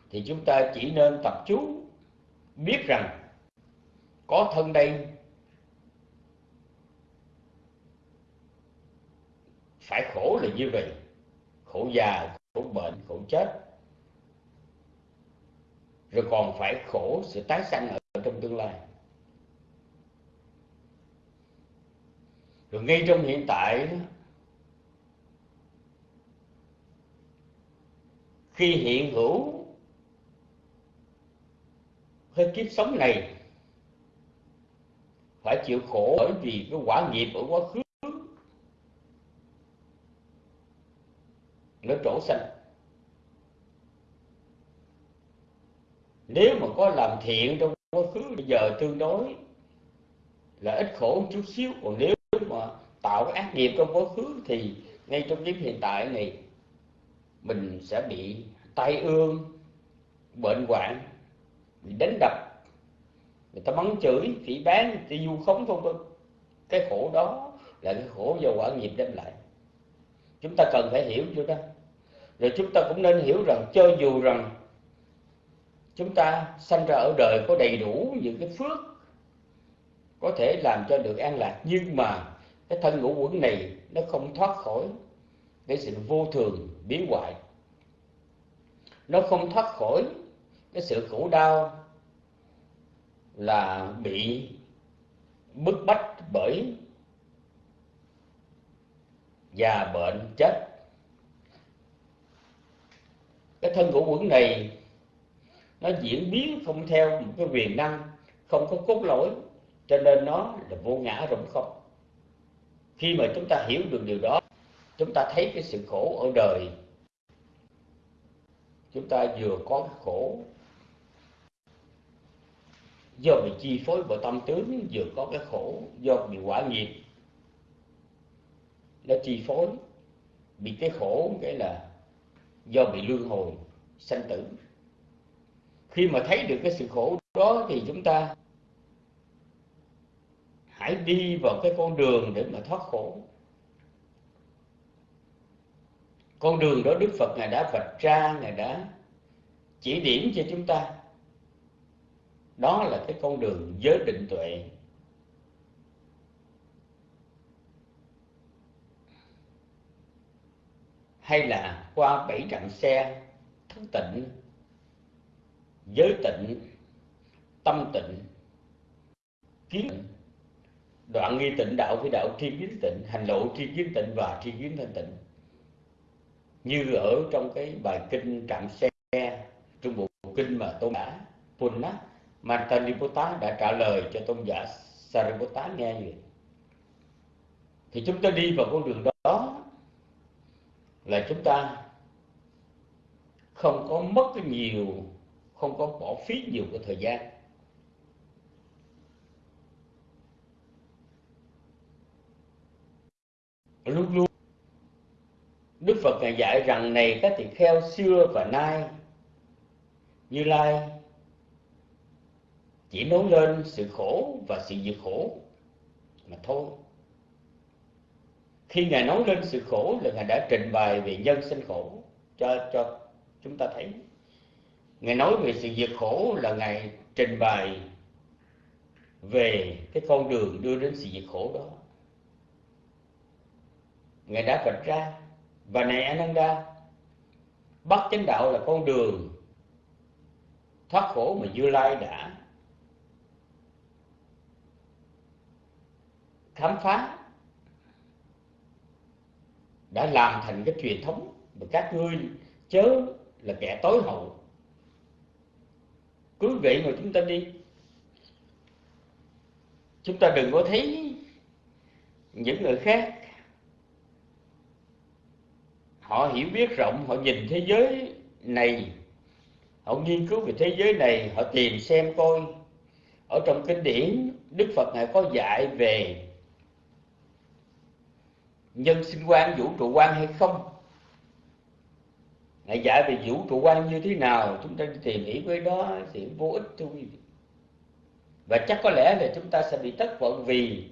thì chúng ta chỉ nên tập chú biết rằng có thân đây phải khổ là như vậy. Khổ già, khổ bệnh, khổ chết. Rồi còn phải khổ sự tái sanh ở trong tương lai. Rồi ngay trong hiện tại khi hiện hữu hơi kiếp sống này, phải chịu khổ bởi vì cái quả nghiệp ở quá khứ. Nó trổ xanh nếu mà có làm thiện trong quá khứ, bây giờ tương đối là ít khổ một chút xíu. Còn nếu mà tạo cái ác nghiệp trong quá khứ, thì ngay trong kiếp hiện tại này, mình sẽ bị tai ương, bệnh hoạn, bị đánh đập. Người ta mắng chửi, phỉ bán người ta du khống không vân cái khổ đó là cái khổ do quả nghiệp đem lại. Chúng ta cần phải hiểu chưa đó rồi chúng ta cũng nên hiểu rằng cho dù rằng chúng ta sanh ra ở đời có đầy đủ những cái phước có thể làm cho được an lạc, nhưng mà cái thân ngũ quẩn này nó không thoát khỏi cái sự vô thường, biến hoại. Nó không thoát khỏi cái sự khổ đau là bị bức bách bởi già bệnh, chết cái thân ngũ quẩn này, nó diễn biến không theo một cái quyền năng, không có cốt lõi, cho nên nó là vô ngã rộng không. Khi mà chúng ta hiểu được điều đó, chúng ta thấy cái sự khổ ở đời. Chúng ta vừa có cái khổ, do bị chi phối bởi tâm tướng, vừa có cái khổ, do bị quả nghiệp, nó chi phối. Bị cái khổ, cái là do bị luân hồi sanh tử. Khi mà thấy được cái sự khổ đó thì chúng ta hãy đi vào cái con đường để mà thoát khổ. Con đường đó đức phật ngài đã vạch ra, ngài đã chỉ điểm cho chúng ta. Đó là cái con đường giới định tuệ. Hay là qua bảy trận xe thức tịnh, giới tịnh, tâm tịnh, kiến tịnh, đoạn nghi tịnh, đạo với đạo, tri kiến tịnh, hành lộ tri kiến tịnh và tri kiến thanh tịnh. Như ở trong cái bài kinh trạm xe, trong bộ kinh mà tôn giả Punna Mantaniputta đã trả lời cho tôn giả Sariputta nghe vậy. Thì chúng ta đi vào con đường đó là chúng ta không có mất cái nhiều, không có bỏ phí nhiều cái thời gian luôn luôn, Đức Phật ngài dạy rằng này các tỳ kheo xưa và nay, Như Lai chỉ nói lên sự khổ và sự diệt khổ mà thôi. Khi ngài nói lên sự khổ là ngài đã trình bày về nhân sinh khổ cho cho chúng ta thấy. Ngài nói về sự diệt khổ là ngài trình bày về cái con đường đưa đến sự diệt khổ đó. Ngài đã vạch ra và này Ananda bắt chánh đạo là con đường thoát khổ mà Như Lai đã khám phá đã làm thành cái truyền thống mà các ngươi chớ là kẻ tối hậu. Cứ vậy mà chúng ta đi. Chúng ta đừng có thấy những người khác. Họ hiểu biết rộng, họ nhìn thế giới này. Họ nghiên cứu về thế giới này, họ tìm xem coi. Ở trong kinh điển, đức phật ngài có dạy về nhân sinh quan vũ trụ quan hay không? Ngài dạy về vũ trụ quan như thế nào? Chúng ta tìm hiểu với đó, thì vô ích thưa quý vị. Và chắc có lẽ là chúng ta sẽ bị thất vọng vì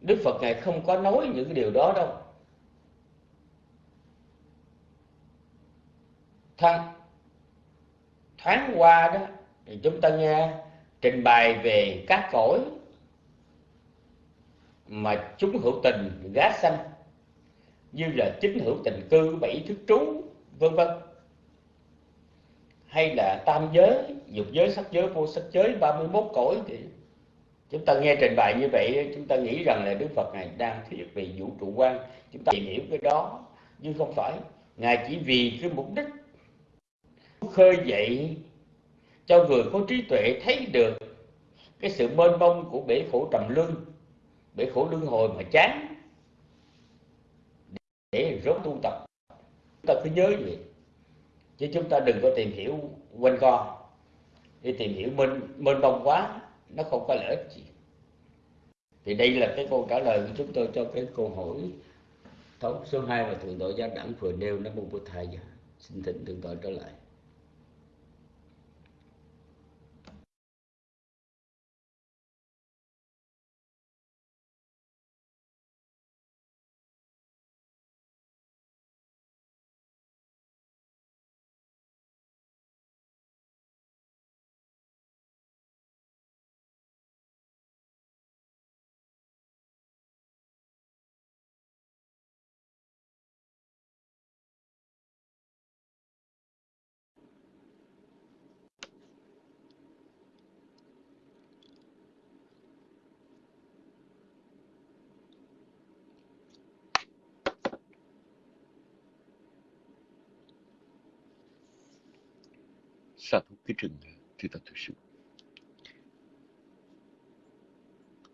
đức phật ngài không có nói những cái điều đó đâu. Thân, thoáng qua đó, thì chúng ta nghe trình bày về các cõi mà chúng hữu tình gá sanh như là chính hữu tình cư bảy thức trú, vân vân. Hay là tam giới dục giới, sắc giới, vô sắc giới 31 cõi thì chúng ta nghe trình bày như vậy, chúng ta nghĩ rằng là đức phật này đang thuyết về vũ trụ quan. Chúng ta tìm hiểu cái đó, nhưng không phải. Ngài chỉ vì cái mục đích khơi dậy cho người có trí tuệ thấy được cái sự mênh mông của bể khổ trầm luân bể khổ luân hồi mà chán. Để rốt tu tập. Chúng ta cứ nhớ vậy. Chứ chúng ta đừng có tìm hiểu quanh co. Đi tìm hiểu mênh mênh mông quá, nó không có lợi ích gì. Thì đây là cái câu trả lời của chúng tôi cho cái câu hỏi thống số 2 và thượng tọa giác đẳng vừa nêu. Nó mô bút thầy. Xin thỉnh thượng tọa trở lại. Sa thú cái rừng thì ta thực sự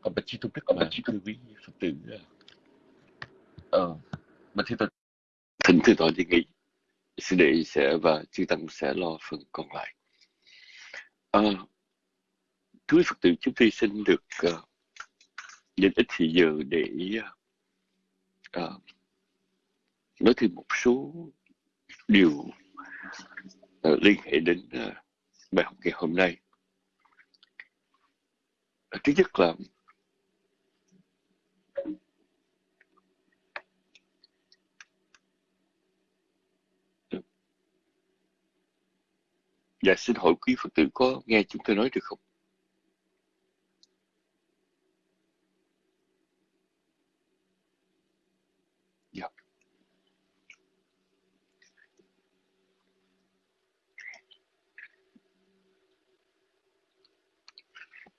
còn bạch chi tôn đức mà thưa quý phật tử ờ mà thì tôi thỉnh từ tòa đi nghỉ sư đệ sẽ và chư tăng sẽ lo phần còn lại. À, quý phật tử chúng tôi xin được uh, dành ít thời giờ để uh, nói thêm một số điều Ờ, liên hệ đến uh, bài học ngày hôm nay. Ờ, thứ nhất là Dạ xin hỏi quý Phật tử có nghe chúng tôi nói được không?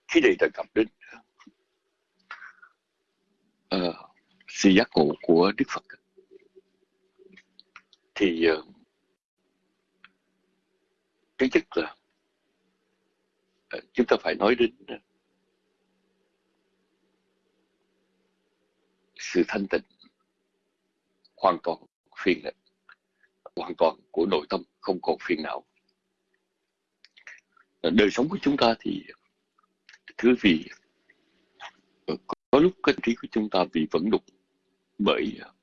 Khi đề đề cập đến uh, sự giác ngộ của Đức Phật thì uh, cái nhất là uh, chúng ta phải nói đến uh, sự thanh tịnh hoàn toàn phiền hoàn toàn của nội tâm không còn phiền não. Đời sống của chúng ta thì thưa vì ờ, có lúc cái trí của chúng ta bị vẫn đục bởi ờ,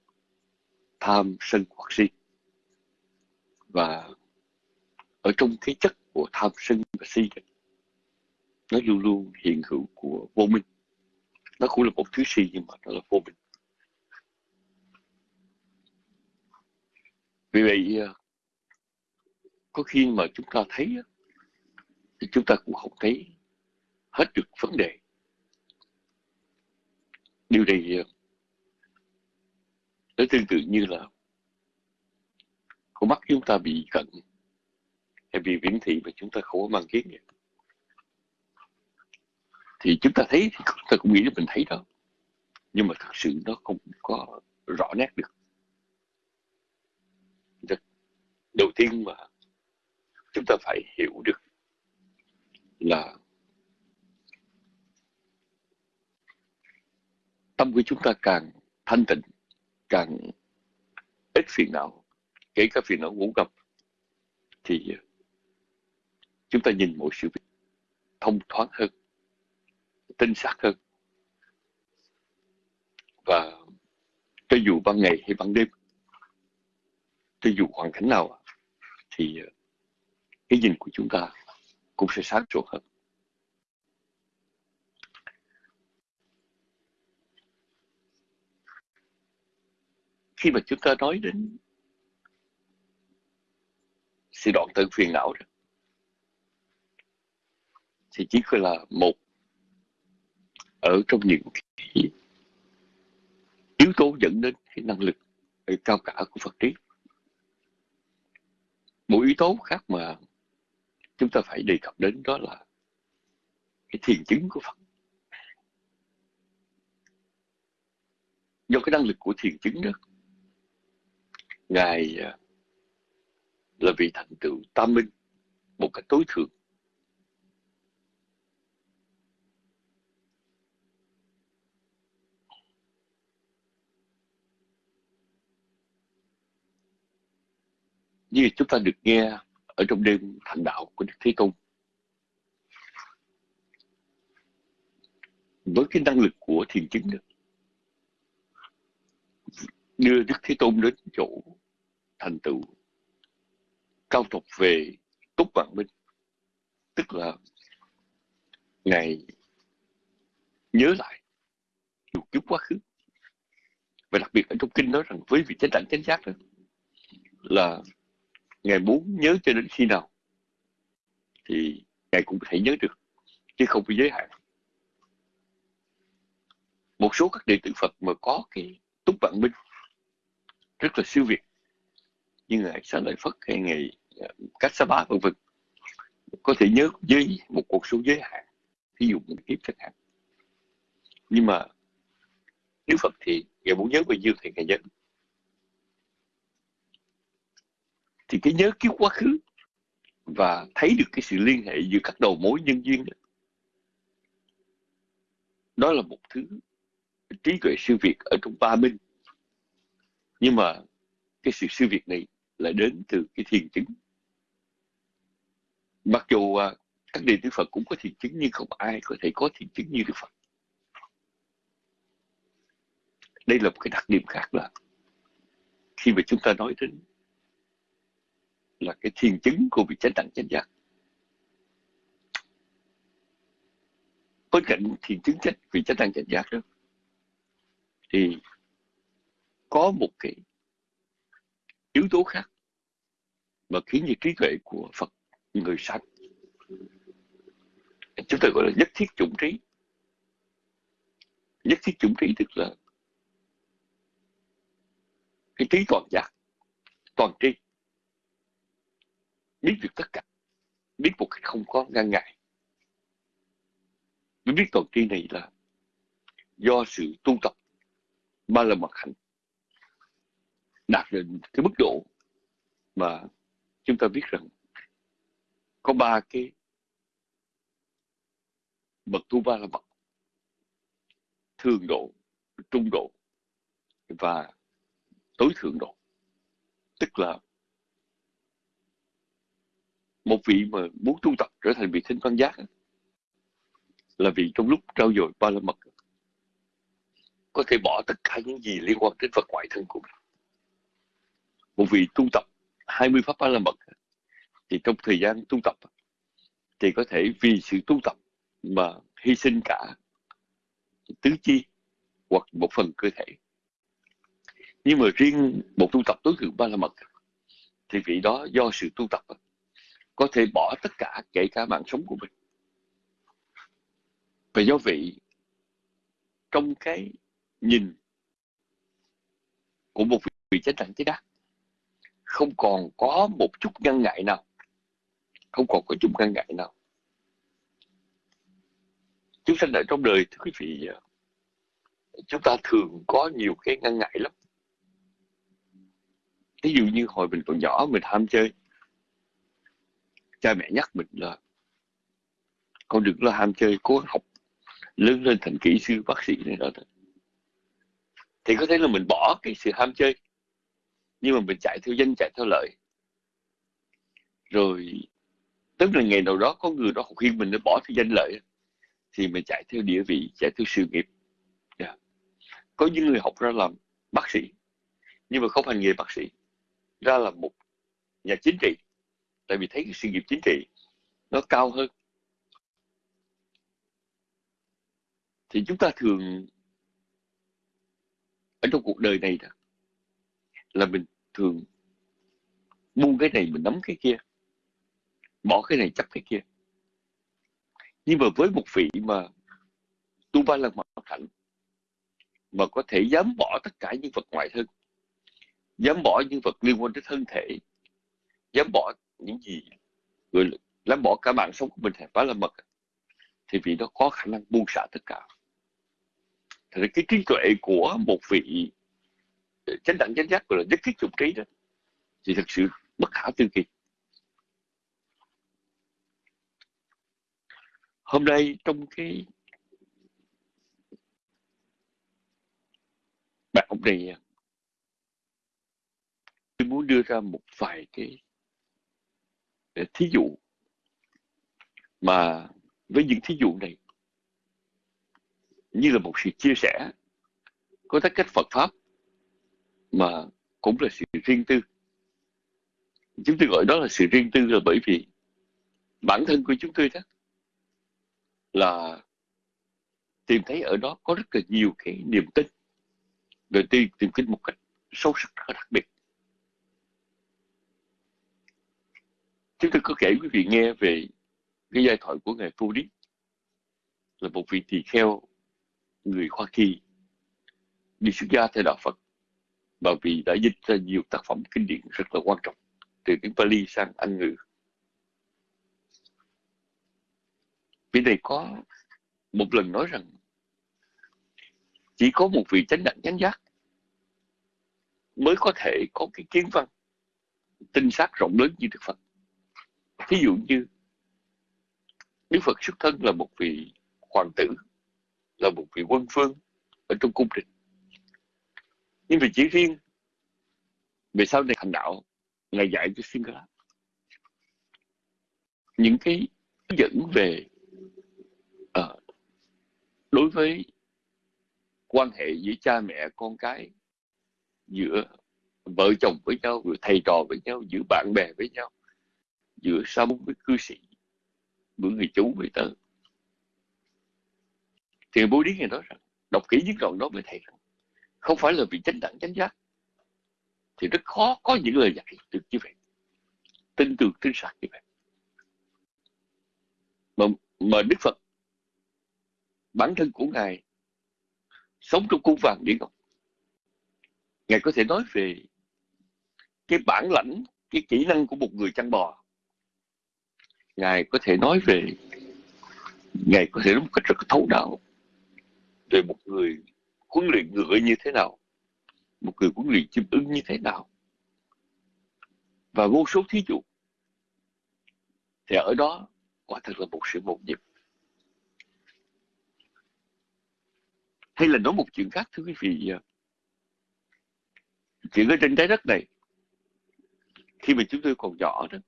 tham sân hoặc si. Và ở trong cái chất của tham sân và si nó luôn luôn hiện hữu của vô minh. Nó cũng là một thứ si nhưng mà nó là vô minh. Vì vậy ờ, có khi mà chúng ta thấy thì chúng ta cũng không thấy hết được vấn đề. Điều này à, nó tương tự như là con mắt chúng ta bị cận hay bị viễn thị mà chúng ta không có mang kiến vậy thì chúng ta thấy thì chúng ta cũng nghĩ là mình thấy đó, nhưng mà thật sự nó không có rõ nét được. Đầu tiên mà chúng ta phải hiểu được là tâm của chúng ta càng thanh tịnh, càng ít phiền não, kể cả phiền não ngủ gập thì chúng ta nhìn mọi sự việc thông thoáng hơn, tinh xác hơn. Và cho dù ban ngày hay ban đêm, cho dù hoàn cảnh nào, thì cái nhìn của chúng ta cũng sẽ sáng suốt hơn. Khi mà chúng ta nói đến sự đoạn tận phiền não đó, thì chỉ là một ở trong những cái yếu tố dẫn đến cái năng lực cao cả của Phật trí một yếu tố khác mà chúng ta phải đề cập đến đó là cái thiền chứng của Phật. Do cái năng lực của thiền chứng đó ngài à, là vị thành tựu tam minh một cách tối thượng như chúng ta được nghe ở trong đêm thành đạo của Đức Thế Tôn. Với cái năng lực của thiền chứng đó, đưa Đức Thế Tôn đến chỗ thành tựu. Cao trọc về túc vạn minh. Tức là ngài nhớ lại nhiều kiếp quá khứ. Và đặc biệt ở trong kinh nói rằng với vị chánh đẳng chánh giác đó, là ngài muốn nhớ cho đến khi nào thì ngài cũng có thể nhớ được, chứ không bị giới hạn. Một số các đệ tử Phật mà có cái túc vạn minh rất là siêu việt. Như ngài Sa Lợi Phất hay ngài ờ, Cách Sa Bá vân vân. Có thể nhớ với một cuộc số giới hạn ví dụ một kiếp chẳng hạn. Nhưng mà nếu Phật thì ngài muốn nhớ bao nhiêu thì ngài nhớ. Thì cái nhớ kiếp quá khứ và thấy được cái sự liên hệ giữa các đầu mối nhân duyên đó, đó là một thứ trí tuệ siêu việt ở trong ba minh nhưng mà cái sự siêu việt này lại đến từ cái thiền chứng. Mặc dù à, các đệ tử Phật cũng có thiền chứng nhưng không ai có thể có thiền chứng như Đức Phật. Đây là một cái đặc điểm khác là khi mà chúng ta nói đến là cái thiền chứng của vị chánh đẳng chánh giác. Bên cạnh thiền chứng chánh, vị chánh đẳng chánh giác đó, thì có một cái yếu tố khác mà khiến cho trí tuệ của Phật người sanh. Chúng ta gọi là nhất thiết chủng trí. Nhất thiết chủng trí tức là cái trí toàn giác, toàn tri. Biết được tất cả, biết một cách không có ngăn ngại. Biết toàn tri này là do sự tu tập, ba la mặt hạnh đạt đến cái mức độ mà chúng ta biết rằng có ba cái bậc tu ba la mật thường độ, trung độ và tối thượng độ. Tức là một vị mà muốn tu tập trở thành vị thánh văn giác là vị trong lúc trao dồi ba la mật, có thể bỏ tất cả những gì liên quan đến vật ngoại thân của mình một vị tu tập 20 pháp ba la mật. Thì trong thời gian tu tập, thì có thể vì sự tu tập mà hy sinh cả tứ chi hoặc một phần cơ thể. Nhưng mà riêng một tu tập tối thượng ba la mật, thì vị đó do sự tu tập có thể bỏ tất cả kể cả mạng sống của mình. Và do vị trong cái nhìn của một vị chánh đẳng chánh đắc không còn có một chút ngăn ngại nào. Không còn có chút ngăn ngại nào. Chúng sanh ở trong đời, thưa quý vị, chúng ta thường có nhiều cái ngăn ngại lắm. Ví dụ như hồi mình còn nhỏ, mình ham chơi. Cha mẹ nhắc mình là, con đừng lo ham chơi, cố học. Lớn lên thành kỹ sư, bác sĩ này đó thì có thể là mình bỏ cái sự ham chơi nhưng mà mình chạy theo danh, chạy theo lợi rồi, tức là ngày nào đó có người đó khuyên mình để bỏ theo danh lợi thì mình chạy theo địa vị, chạy theo sự nghiệp. Yeah. Có những người học ra làm bác sĩ, nhưng mà không hành nghề bác sĩ, ra làm một nhà chính trị. Tại vì thấy cái sự nghiệp chính trị nó cao hơn. Thì chúng ta thường, ở trong cuộc đời này đó là mình thường buông cái này mình nắm cái kia, bỏ cái này chấp cái kia. Nhưng mà với một vị mà tu ba lần mặt thảnh mà có thể dám bỏ tất cả những vật ngoại thân, dám bỏ những vật liên quan đến thân thể, dám bỏ những gì người dám bỏ cả mạng sống của mình phải là mật, thì vị đó có khả năng buông xả tất cả. Thì cái trí tuệ của một vị chánh đẳng chánh giác gọi là nhất thiết trùng trí đó. Thì thực sự bất khả tư kỳ. Hôm nay trong cái bài học này, tôi muốn đưa ra một vài cái ờ, thí dụ. Mà với những thí dụ này, như là một sự chia sẻ, có tất cách Phật pháp mà cũng là sự riêng tư. Chúng tôi gọi đó là sự riêng tư là bởi vì bản thân của chúng tôi đó là tìm thấy ở đó có rất là nhiều cái niềm tin. Về tìm, tìm kiếm một cách sâu sắc và đặc biệt. Chúng tôi có kể quý vị nghe về cái giai thoại của ngài Phu Đít là một vị tỳ kheo người Hoa Kỳ đi xuất gia theo đạo Phật và vì đã dịch ra nhiều tác phẩm kinh điển rất là quan trọng từ tiếng Pali sang Anh ngữ. Vị này có một lần nói rằng chỉ có một vị chánh đẳng chánh giác mới có thể có cái kiến văn tinh sát rộng lớn như Đức Phật. Ví dụ như Đức Phật xuất thân là một vị hoàng tử, là một vị quân phương ở trong cung đình nhưng vì chỉ riêng về sau này thành đạo ngài dạy cho Singala những cái dẫn về uh, đối với quan hệ giữa cha mẹ con cái giữa vợ chồng với nhau giữa thầy trò với nhau giữa bạn bè với nhau giữa sa môn với cư sĩ giữa người chú với tớ. Thì bố điếc ngày nói rằng đọc kỹ những đoạn đó mới thầy rằng không phải là vị chánh đẳng chánh giác. Thì rất khó có những lời dạy được như vậy. Tin tưởng tin xác như vậy. Mà, mà Đức Phật bản thân của Ngài sống trong cung vàng điện ngọc Ngài có thể nói về cái bản lãnh cái kỹ năng của một người chăn bò. Ngài có thể nói về ngài có thể nói một cách rất thấu đáo về một người huấn luyện ngựa như thế nào, một người huấn luyện chim ưng như thế nào, và vô số thí dụ. Thì ở đó quả thật là một sự một nhịp. Hay là nói một chuyện khác, thưa quý vị à, chuyện ở trên trái đất này, khi mà chúng tôi còn nhỏ đó,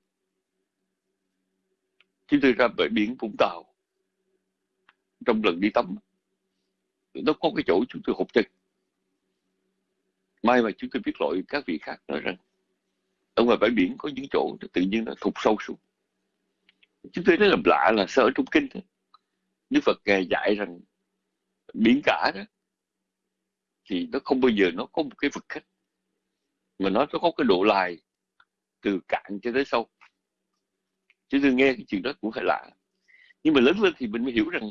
chúng tôi ra bãi biển Vũng Tàu, trong lần đi tắm nó có cái chỗ chúng tôi hụt chân. May mà chúng tôi biết lỗi các vị khác nói rằng, ở ngoài bãi biển có những chỗ tự nhiên nó thụt sâu xuống. Chúng tôi thấy làm lạ là sợ trong kinh thôi. Đức Phật ngài dạy rằng biển cả đó, thì nó không bao giờ nó có một cái vực khách, mà nó có cái độ lai từ cạn cho tới sâu. Chứ tôi nghe cái chuyện đó cũng phải lạ. Nhưng mà lớn lên thì mình mới hiểu rằng,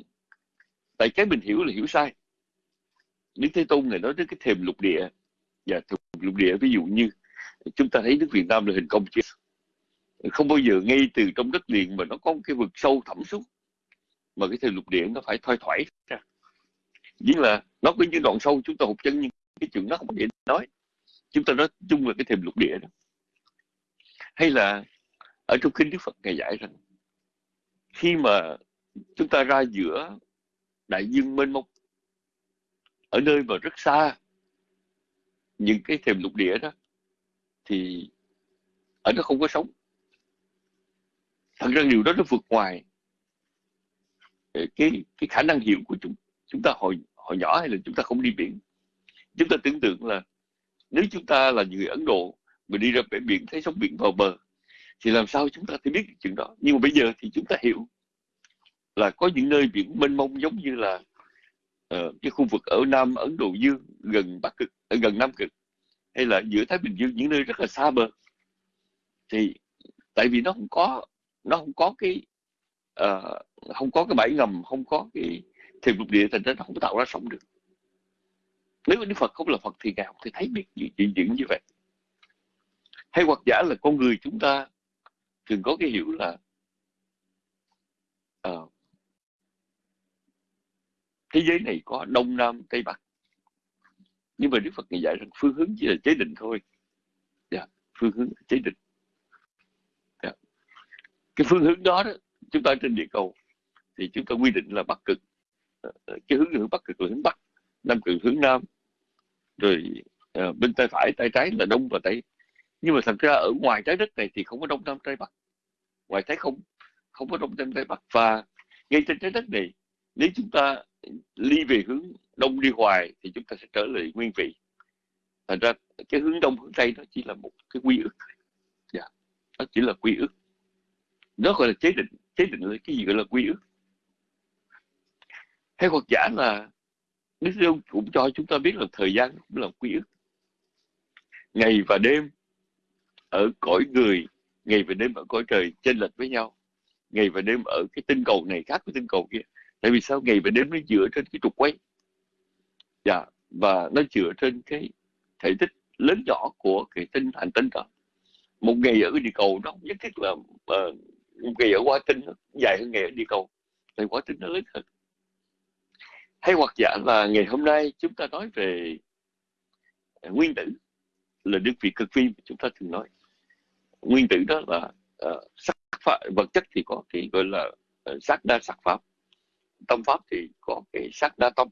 tại cái mình hiểu là hiểu sai. Đức Thế Tôn này nói đến cái thềm lục địa. Và thềm lục địa ví dụ như, chúng ta thấy nước Việt Nam là hình công chứ không bao giờ ngay từ trong đất liền mà nó có một cái vực sâu thẳm xuống, mà cái thềm lục địa nó phải thoai thoải ra. Nghĩa là nó có những đoạn sâu, chúng ta hụt chân nhưng cái chuyện nó không có thể nói. Chúng ta nói chung là cái thềm lục địa đó. Hay là ở trong kinh Đức Phật ngài dạy rằng, khi mà chúng ta ra giữa đại dương mênh mông ở nơi mà rất xa những cái thềm lục địa đó thì ở đó không có sống. Thật ra điều đó nó vượt ngoài ờ, cái cái khả năng hiểu của chúng chúng ta hồi hồi nhỏ hay là chúng ta không đi biển. Chúng ta tưởng tượng là nếu chúng ta là người Ấn Độ mà đi ra bể biển thấy sóng biển vào bờ, thì làm sao chúng ta thể biết chuyện đó? Nhưng mà bây giờ thì chúng ta hiểu là có những nơi biển mênh mông giống như là uh, cái khu vực ở Nam Ấn Độ Dương gần Bắc Cực ở gần Nam Cực hay là giữa Thái Bình Dương những nơi rất là xa bờ thì tại vì nó không có nó không có cái uh, không có cái bãi ngầm không có cái thềm lục địa thành ra nó không tạo ra sóng được. Nếu Đức Phật không là Phật thì ngài không thể thấy biết chuyện chuyện như vậy. Hay hoặc giả là con người chúng ta thường có cái hiểu là uh, thế giới này có đông nam tây bắc. Nhưng mà đức phật ngày dạy rằng phương hướng chỉ là chế định thôi. Dạ, phương hướng chế định. Dạ. cái phương hướng đó, đó chúng ta trên địa cầu thì chúng ta quy định là bắc cực. Ờ, ờ, cái hướng hướng bắc cực là hướng bắc nam cực hướng nam. Rồi à, bên tay phải tay trái là đông và tây. Nhưng mà thật ra ở ngoài trái đất này thì không có đông nam tây bắc. Ngoài trái không không có đông nam tây bắc. Và ngay trên trái đất này nếu chúng ta ly về hướng đông đi hoài thì chúng ta sẽ trở lại nguyên vị. Thành ra cái hướng đông hướng tây nó chỉ là một cái quy ước. Dạ. nó chỉ là quy ước. Nó gọi là chế định chế định là cái gì gọi là quy ước? Hay hoặc giả là Đức Giêsu cũng cho chúng ta biết là thời gian cũng là quy ước. Ngày và đêm ở cõi người, ngày và đêm ở cõi trời chênh lệch với nhau. Ngày và đêm ở cái tinh cầu này khác với tinh cầu kia tại vì sao? Ngày và đêm nó dựa trên cái trục quay dạ và nó dựa trên cái thể tích lớn nhỏ của cái tinh hành tinh đó. Một ngày ở địa cầu nó không nhất thiết là uh, một ngày ở quá tinh nó dài hơn ngày ở địa cầu tại quá tinh nó lớn hơn. Hay hoặc giả là ngày hôm nay chúng ta nói về à, nguyên tử là đơn vị cực vi mà chúng ta thường nói. Nguyên tử đó là uh, sắc pháp, vật chất thì có cái gọi là ờ, uh, sắc đa sắc pháp tâm pháp thì có cái sắc đa tâm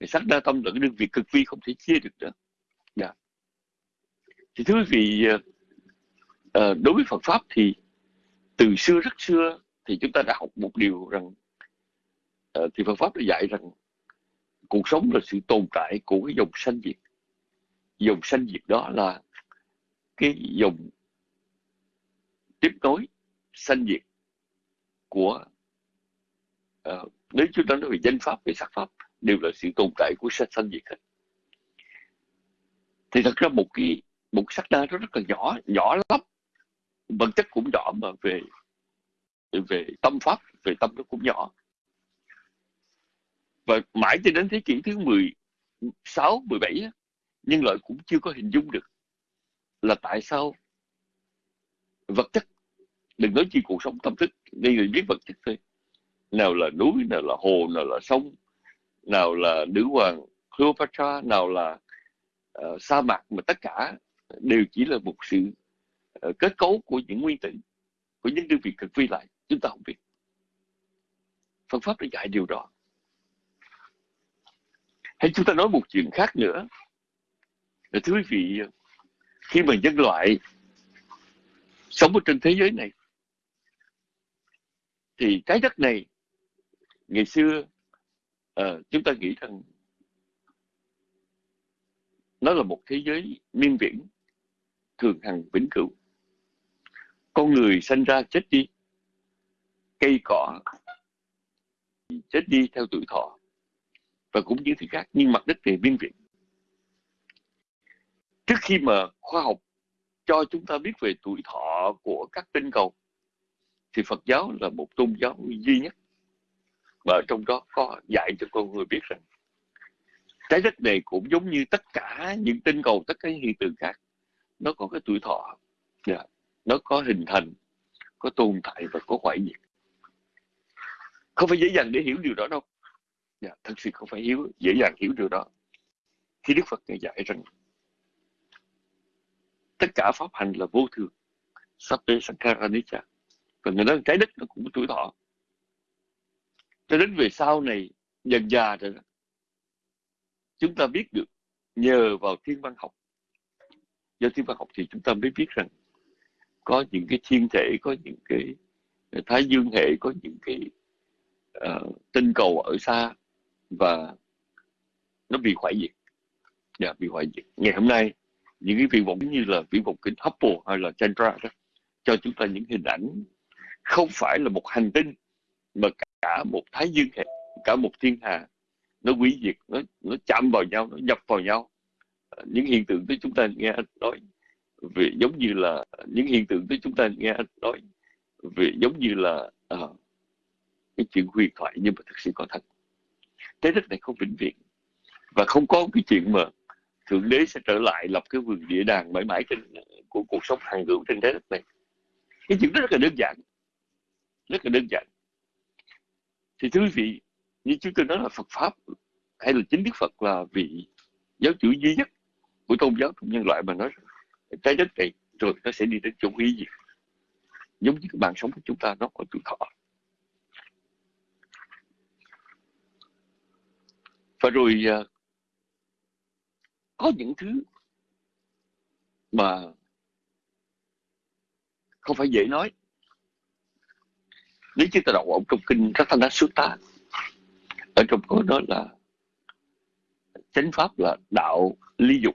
cái sắc đa tâm là cái đơn vị cực vi không thể chia được nữa. Yeah. Thì thưa quý vị ờ, ờ, đối với Phật pháp thì từ xưa rất xưa thì chúng ta đã học một điều rằng ờ, thì Phật pháp đã dạy rằng cuộc sống là sự tồn tại của cái dòng sanh diệt. Dòng sanh diệt đó là cái dòng tiếp nối sanh diệt của uh, nếu chúng ta nói về danh pháp về sắc pháp đều là sự tồn tại của sanh sanh diệt hết thì thật ra một cái một sắc đa nó rất là nhỏ nhỏ lắm. Vật chất cũng nhỏ mà về về tâm pháp về tâm nó cũng nhỏ. Và mãi cho đến thế kỷ thứ 16, 17 nhân loại cũng chưa có hình dung được là tại sao vật chất đừng nói chi cuộc sống tâm thức đây người biết vật chất thôi nào là núi nào là hồ nào là sông nào là nữ hoàng Cleopatra nào là uh, sa mạc mà tất cả đều chỉ là một sự uh, kết cấu của những nguyên tử của những đơn vị cực vi lại. Chúng ta không biết. Phật pháp đã dạy điều đó. Hay chúng ta nói một chuyện khác nữa. Là thưa quý vị khi mà nhân loại sống ở trên thế giới này thì trái đất này ngày xưa uh, chúng ta nghĩ rằng nó là một thế giới miên viễn thường hằng vĩnh cửu. Con người sinh ra chết đi cây cỏ chết đi theo tuổi thọ và cũng như thứ khác nhưng mặt đất thì miên viễn. Trước khi mà khoa học cho chúng ta biết về tuổi thọ của các tinh cầu thì Phật giáo là một tôn giáo duy nhất và trong đó có dạy cho con người biết rằng trái đất này cũng giống như tất cả những tinh cầu tất cả những hiện tượng khác. Nó có cái tuổi thọ yeah. Nó có hình thành có tồn tại và có hoại diệt. Không phải dễ dàng để hiểu điều đó đâu. Yeah, thật sự không phải hiểu dễ dàng hiểu điều đó. Khi Đức Phật ngài dạy rằng tất cả pháp hành là vô thường. Sappe Sankara Nicha và người nói trái đất nó cũng có tuổi thọ cho đến về sau này dần già rồi đó, chúng ta biết được nhờ vào thiên văn học. Do thiên văn học thì chúng ta mới biết rằng có những cái thiên thể có những cái ờ, thái dương hệ có những cái uh, tinh cầu ở xa và nó bị hoại diệt. Dạ, bị hoại diệt. Ngày hôm nay những cái viễn vọng như là viễn vọng kính Hubble hay là Chandra đó cho chúng ta những hình ảnh không phải là một hành tinh mà cả cả một thái dương hệ cả một thiên hà nó hủy diệt nó nó chạm vào nhau nó nhập vào nhau. Ờ, những hiện tượng tới chúng ta nghe nói về giống như là những hiện tượng tới chúng ta nghe nói về giống như là à, cái chuyện huyền thoại nhưng mà thực sự có thật. Thế đất này không vĩnh viễn và không có cái chuyện mà thượng đế sẽ trở lại lập cái vườn địa đàng mãi mãi trên ờ, của cuộc sống hàng hữu trên trái đất này. Cái chuyện đó rất là đơn giản rất là đơn giản thì thưa quý vị, như chúng tôi nói là Phật pháp hay là chính Đức Phật là vị giáo chủ duy nhất của tôn giáo trong nhân loại mà nói trái đất này, rồi nó sẽ đi đến chỗ hủy diệt. Giống như cái bàn sống của chúng ta nó có tuổi thọ. Và rồi à, có những thứ mà không phải dễ nói nếu chúng ta đọc ở trong kinh rất thanh đã xuất ta ở trong có đó là chánh pháp là đạo ly dục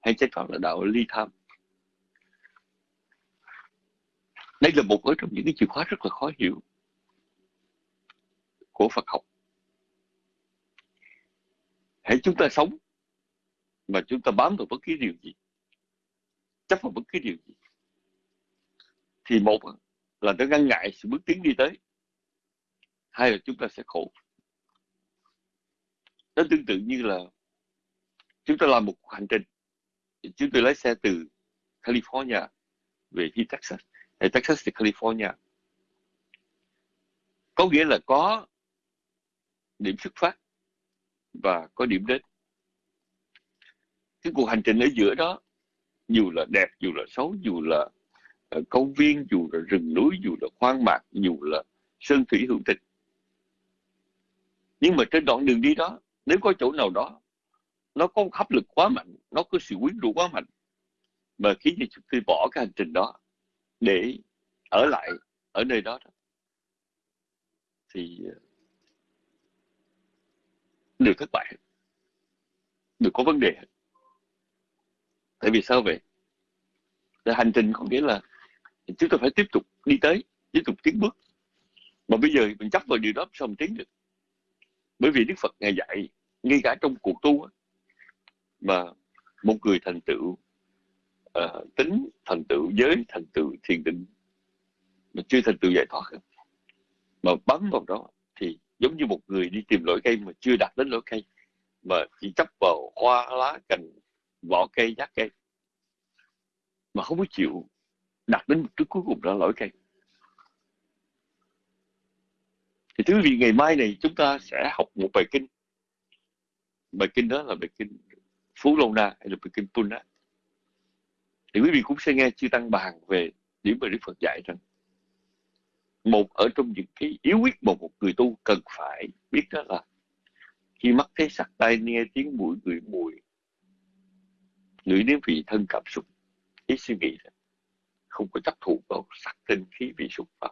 hay chánh pháp là đạo ly tham. Đây là một ở trong những cái chìa khóa rất là khó hiểu của Phật học. Hãy chúng ta sống mà chúng ta bám vào bất cứ điều gì, chấp vào bất cứ điều gì, thì một là nó ngăn ngại sự bước tiến đi tới. Hay là chúng ta sẽ khổ? Nó tương tự như là chúng ta làm một hành trình. Chúng tôi lái xe từ California về đi Texas. Hay Texas từ California. Có nghĩa là có điểm xuất phát và có điểm đến. Cái cuộc hành trình ở giữa đó, dù là đẹp, dù là xấu, dù là ở công viên dù là rừng núi dù là hoang mạc dù là sơn thủy hữu tình nhưng mà trên đoạn đường đi đó nếu có chỗ nào đó nó có hấp lực quá mạnh nó có sự quyến rũ quá mạnh mà khiến cho chúng tôi bỏ cái hành trình đó để ở lại ở nơi đó, đó. thì ờ, đều thất bại đều có vấn đề tại vì sao vậy là hành trình có nghĩa là chúng ta phải tiếp tục đi tới tiếp tục tiến bước. Mà bây giờ mình chấp vào điều đó sao mình tiến được bởi vì đức phật ngài dạy ngay cả trong cuộc tu mà một người thành tựu uh, tính thành tựu giới thành tựu thiền định mà chưa thành tựu giải thoát mà bấm vào đó thì giống như một người đi tìm lỗi cây mà chưa đạt đến lỗi cây mà chỉ chấp vào hoa lá cành vỏ cây giác cây mà không có chịu đạt đến mục cuối cùng đó lỗi cây. Thì thưa quý vị, ngày mai này chúng ta sẽ học một bài kinh. Bài kinh đó là bài kinh Phú Lâu Na hay là bài kinh Puna thì quý vị cũng sẽ nghe chư tăng bàn về điểm mà Đức Phật dạy rằng, một ở trong những cái yếu quyết mà một người tu cần phải biết đó là khi mắt thấy sắc tai nghe tiếng mũi người mùi ngửi đến vị thân cảm xúc ý suy nghĩ không có chấp thủ vào sắc tinh khí vị xúc pháp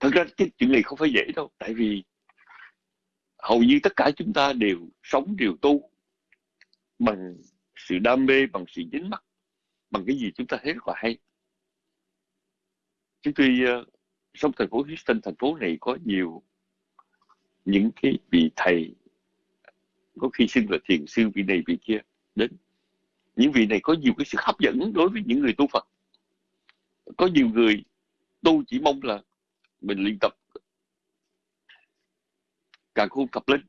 thật ra cái chuyện này không phải dễ đâu tại vì hầu như tất cả chúng ta đều sống đều tu bằng sự đam mê bằng sự dính mắt bằng cái gì chúng ta thấy rất là hay. Chúng tôi uh, sống thành phố Houston thành phố này có nhiều những cái vị thầy có khi xưng là thiền sư vị này vị kia đến những vị này có nhiều cái sự hấp dẫn đối với những người tu Phật. Có nhiều người tu chỉ mong là mình luyện tập càng khôn tập lên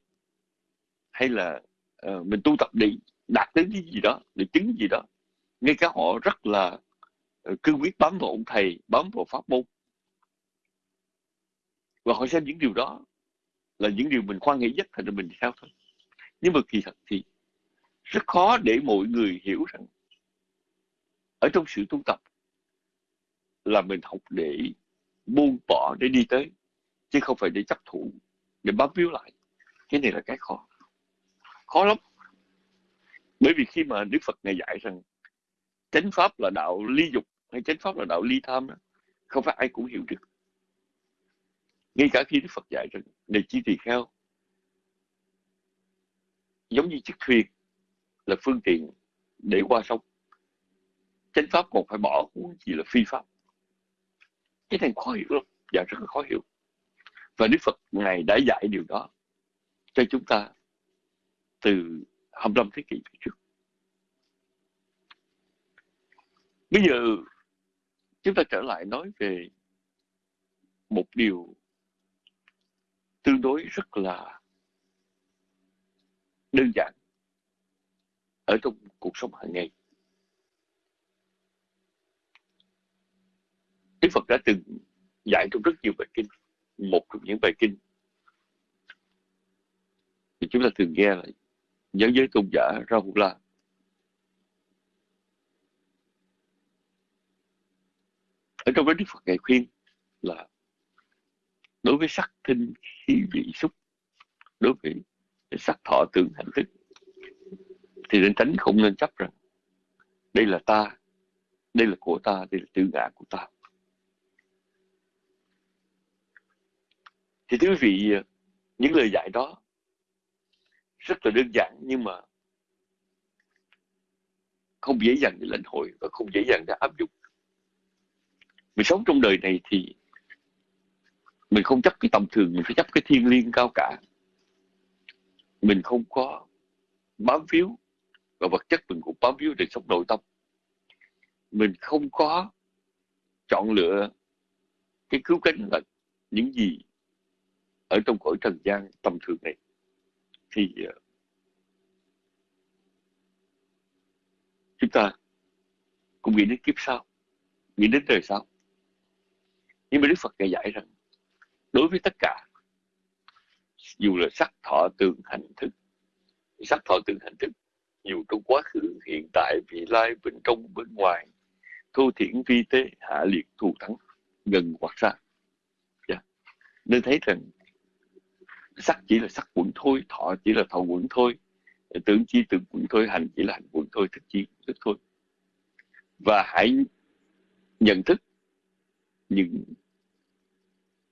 hay là uh, mình tu tập để đạt đến cái gì đó để chứng gì đó. Ngay cả họ rất là uh, cương quyết bám vào ông thầy bám vào pháp môn. Và họ xem những điều đó là những điều mình khoan nghĩ nhất thành ra mình theo thôi. Nhưng mà kỳ thật thì rất khó để mọi người hiểu rằng ở trong sự tu tập là mình học để buông bỏ để đi tới chứ không phải để chấp thủ để bám víu lại. Cái này là cái khó. Khó lắm. Bởi vì khi mà đức phật này dạy rằng chánh pháp là đạo ly dục hay chánh pháp là đạo ly tham đó, không phải ai cũng hiểu được. Ngay cả khi đức phật dạy rằng này chi tỳ kheo giống như chiếc thuyền là phương tiện để qua sông chánh pháp còn phải bỏ, huống gì là phi pháp. Cái này khó hiểu lắm, và rất là khó hiểu. Và Đức Phật Ngài đã dạy điều đó cho chúng ta từ 25 thế kỷ trước. Bây giờ chúng ta trở lại nói về một điều tương đối rất là đơn giản ở trong cuộc sống hàng ngày. Đức Phật đã từng dạy trong rất nhiều bài kinh, một trong những bài kinh thì chúng ta thường nghe là nhớ giới tôn giả Rahula ở trong đó Đức Phật ngày khuyên là đối với sắc thinh khí vị xúc, đối với sắc thọ tưởng hành thức thì nên tránh không nên chấp rằng, đây là ta, đây là của ta, đây là tự ngã của ta. Thì thưa quý vị, những lời dạy đó rất là đơn giản nhưng mà không dễ dàng để lãnh hội và không dễ dàng để áp dụng. Mình sống trong đời này thì mình không chấp cái tầm thường, mình phải chấp cái thiên liêng cao cả. Mình không có bám víu và vật chất mình cũng bám víu để sống nội tâm. Mình không có chọn lựa cái cứu cánh là những gì ở trong cõi trần gian tầm thường này. Thì ờ, chúng ta cũng nghĩ đến kiếp sau, nghĩ đến đời sau. Nhưng mà đức phật đã dạy rằng, đối với tất cả, dù là sắc thọ tưởng hành thức, sắc thọ tưởng hành thức dù trong quá khứ, hiện tại, vị lai bên trong, bên ngoài. Thu thiển vi tế hạ liệt thù thắng gần hoặc xa. Yeah. nên thấy rằng, sắc chỉ là sắc quẩn thôi, thọ chỉ là thọ quẩn thôi. Tưởng chi tưởng quẩn thôi, hành chỉ là hành quẩn thôi, thức chi thức thôi. Và hãy nhận thức những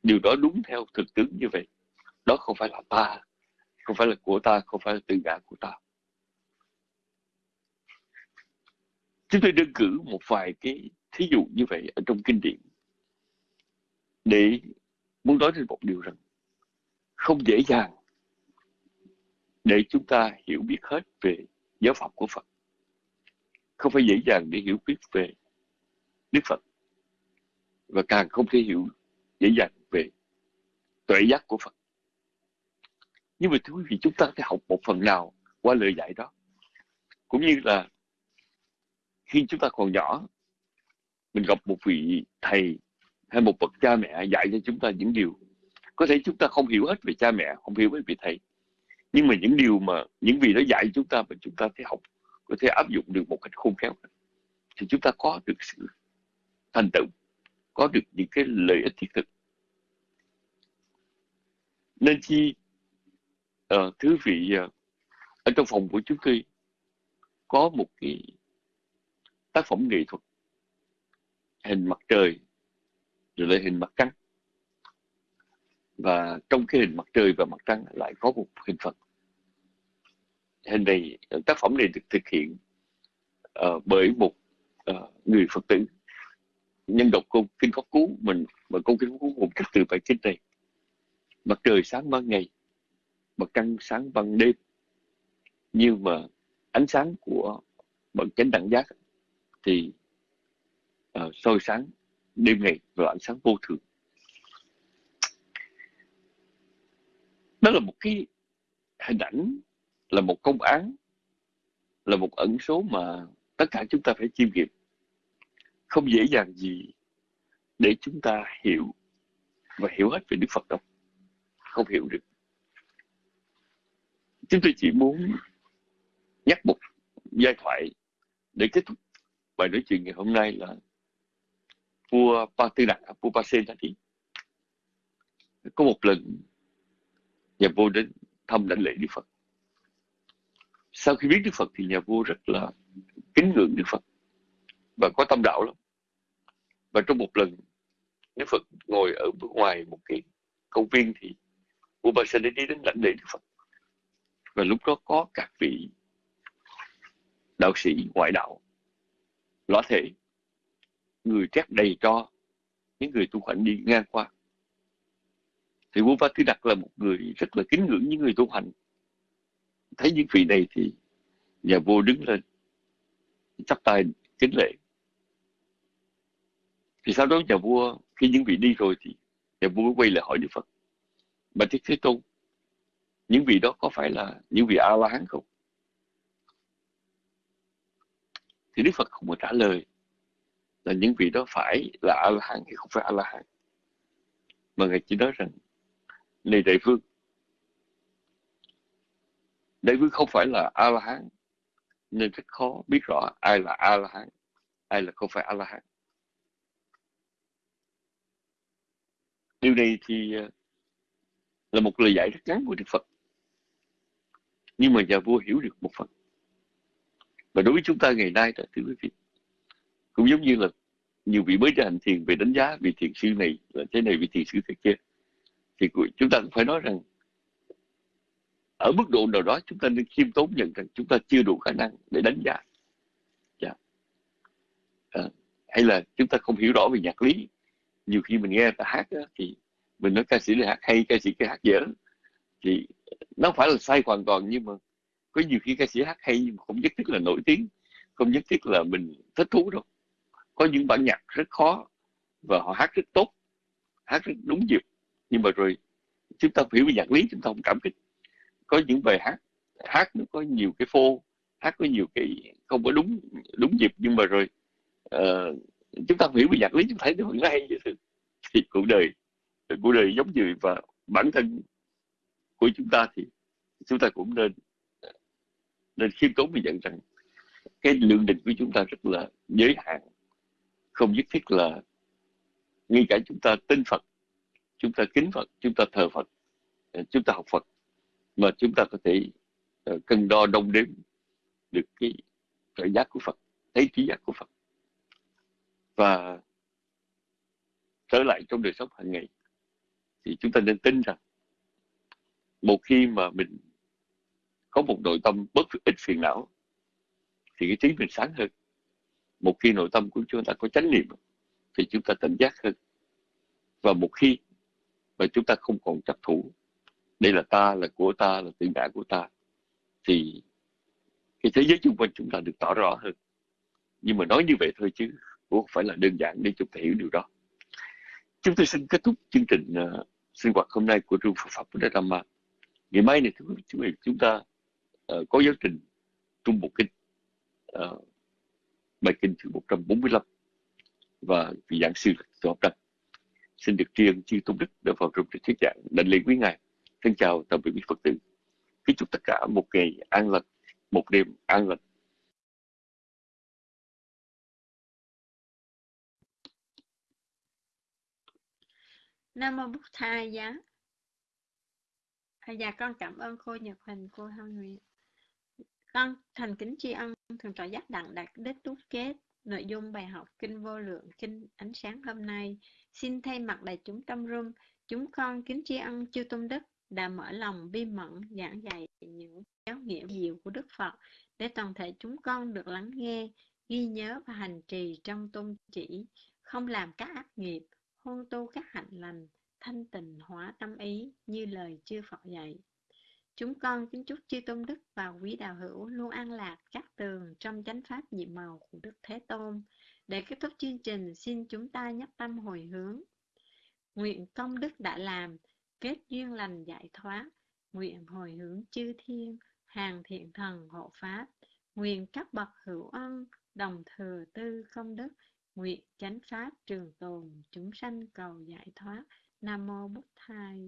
điều đó đúng theo thực tướng như vậy. Đó không phải là ta, không phải là của ta, không phải là tự ngã của ta. Chúng tôi đơn cử một vài cái thí dụ như vậy ở trong kinh điển để muốn nói lên một điều rằng không dễ dàng để chúng ta hiểu biết hết về giáo pháp của Phật. Không phải dễ dàng để hiểu biết về Đức Phật. Và càng không thể hiểu dễ dàng về tuệ giác của Phật. Nhưng mà thưa quý vị, chúng ta phải học một phần nào qua lời dạy đó. Cũng như là khi chúng ta còn nhỏ, mình gặp một vị thầy hay một bậc cha mẹ dạy cho chúng ta những điều. Có thể chúng ta không hiểu hết về cha mẹ không hiểu về vị thầy. Nhưng mà những điều mà những vị đó dạy chúng ta mà chúng ta thấy học có thể áp dụng được một cách khôn khéo thì chúng ta có được sự thành tựu có được những cái lợi ích thiết thực. Nên chi ờ, uh, thứ vị uh, ở trong phòng của chúng tôi có một cái tác phẩm nghệ thuật hình mặt trời rồi lại hình mặt trăng. Và trong cái hình mặt trời và mặt trăng lại có một hình Phật. Hình này tác phẩm này được thực hiện uh, bởi một uh, người Phật tử nhân đọc câu kinh pháp cú mình mà câu kinh pháp cú một cách từ bài kinh này. Mặt trời sáng ban ngày mặt trăng sáng ban đêm. Nhưng mà ánh sáng của bậc chánh đẳng giác thì uh, soi sáng đêm ngày và ánh sáng vô thường. Đó là một cái hình ảnh là một công án là một ẩn số mà tất cả chúng ta phải chiêm nghiệm. Không dễ dàng gì để chúng ta hiểu và hiểu hết về Đức Phật đâu. Không hiểu được. Chúng tôi chỉ muốn nhắc một giai thoại để kết thúc bài nói chuyện ngày hôm nay là vua Pa vua Pa đã đi có một lần, nhà vua đến thăm lãnh lễ Đức Phật. Sau khi biết Đức Phật thì nhà vua rất là kính ngưỡng Đức Phật và có tâm đạo lắm. Và trong một lần, Đức Phật ngồi ở bên ngoài một cái công viên thì vua Ba đi đến lãnh lễ Đức Phật. Và lúc đó có các vị đạo sĩ ngoại đạo lõa thể người trét đầy cho những người tu hành đi ngang qua. Thì vua pha Tư Đặc là một người rất là kính ngưỡng những người tu hành. Thấy những vị này thì nhà vua đứng lên, chắp tay kính lễ. Thì sau đó nhà vua, khi những vị đi rồi thì nhà vua mới quay lại hỏi Đức Phật. Bạch Thích Thế Tôn, những vị đó có phải là những vị A La Hán không? Thì Đức Phật không có trả lời là những vị đó phải là A La Hán hay không phải A La Hán mà ngài chỉ nói rằng, này đại vương đại vương không phải là a la hán nên rất khó biết rõ ai là a la hán ai là không phải a la hán điều này thì ờ, là một lời giải rất ngắn của đức phật. Nhưng mà nhà vua hiểu được một phần và đối với chúng ta ngày nay đó thưa quý vị cũng giống như là nhiều vị mới ra hành thiền về đánh giá vị thiền sư này là thế này vị thiền sư thế kia thì chúng ta cũng phải nói rằng ở mức độ nào đó chúng ta nên khiêm tốn nhận rằng chúng ta chưa đủ khả năng để đánh giá yeah. À, hay là chúng ta không hiểu rõ về nhạc lý nhiều khi mình nghe ta hát đó, thì mình nói ca sĩ này hát hay ca sĩ kia hát dở thì nó phải là sai hoàn toàn nhưng mà có nhiều khi ca sĩ hát hay nhưng mà không nhất thiết là nổi tiếng không nhất thiết là mình thích thú đâu. Có những bản nhạc rất khó và họ hát rất tốt hát rất đúng dịp nhưng mà rồi chúng ta hiểu về nhạc lý chúng ta không cảm kích. Có những bài hát hát nó có nhiều cái phô hát có nhiều cái không có đúng đúng dịp nhưng mà rồi uh, chúng ta hiểu về nhạc lý chúng ta thấy nó vẫn hay vậy thì cuộc đời cuộc đời giống như và bản thân của chúng ta thì chúng ta cũng nên nên khiêm tốn mình nhận rằng cái lượng định của chúng ta rất là giới hạn, không nhất thiết là ngay cả chúng ta tin Phật, chúng ta kính Phật, chúng ta thờ Phật à, chúng ta học Phật, mà chúng ta có thể à, cân đo đong đếm được cái trợ giác của Phật, thấy trí giác của Phật. Và trở lại trong đời sống hàng ngày, thì chúng ta nên tin rằng một khi mà mình có một nội tâm bất ít phiền não thì cái trí mình sáng hơn. Một khi nội tâm của chúng ta có chánh niệm thì chúng ta tỉnh giác hơn. Và một khi mà chúng ta không còn chấp thủ đây là ta là của ta là tự ngã của ta thì cái thế giới xung quanh chúng ta được tỏ rõ hơn. Nhưng mà nói như vậy thôi chứ cũng không phải là đơn giản để chúng ta hiểu điều đó. Chúng tôi xin kết thúc chương trình uh, sinh hoạt hôm nay của trường Phật pháp Buddha Dhamma. Ngày mai này chúng, chúng ta uh, có giáo trình trung bộ kinh. Uh, bài kinh thứ 145 và vị giảng sư Sư Học Đăng. Xin được tri ân chư tôn đức đã vào trong thuyết giảng. Đảnh lễ quý ngài. Thân chào tạm biệt quý phật tử. Kính chúc tất cả một ngày an lành một đêm an lành. Nam mô Bút Thầy giá. Dạ con cảm ơn cô Nhật hình cô Hân Nguyệt. Con thành kính tri ân thường tọa giác đặng đạt đích đúc kết nội dung bài học Kinh Vô Lượng Kinh Ánh Sáng hôm nay. Xin thay mặt đại chúng tâm rung, chúng con kính tri ân chư Tôn Đức đã mở lòng bi mẫn giảng dạy những giáo nghĩa diệu của Đức Phật để toàn thể chúng con được lắng nghe, ghi nhớ và hành trì trong tôn chỉ, không làm các ác nghiệp, hôn tu các hạnh lành, thanh tịnh hóa tâm ý như lời chư Phật dạy. Chúng con kính chúc chư Tôn Đức và quý đạo hữu luôn an lạc các tường trong chánh pháp nhiệm màu của Đức Thế Tôn. Để kết thúc chương trình, xin chúng ta nhắc tâm hồi hướng. Nguyện công đức đã làm, kết duyên lành giải thoát. Nguyện hồi hướng chư thiên, hàng thiện thần hộ pháp. Nguyện các bậc hữu ân, đồng thừa tư công đức. Nguyện chánh pháp trường tồn, chúng sanh cầu giải thoát. Nam mô Bụt Thầy.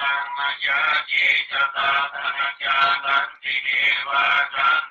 धनज्ञाये तथा धनज्ञानन्दिरेवाजान्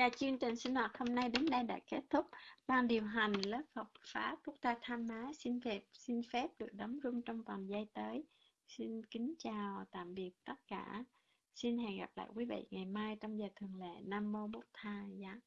Và chương trình sinh hoạt hôm nay đến đây đã kết thúc. Ban điều hành lớp học Pháp Quốc Ta Tham Má xin phép, xin phép được đóng rung trong vòng giây tới. Xin kính chào, tạm biệt tất cả. Xin hẹn gặp lại quý vị ngày mai trong giờ thường lệ. Nam Mô Bút Tha Giá.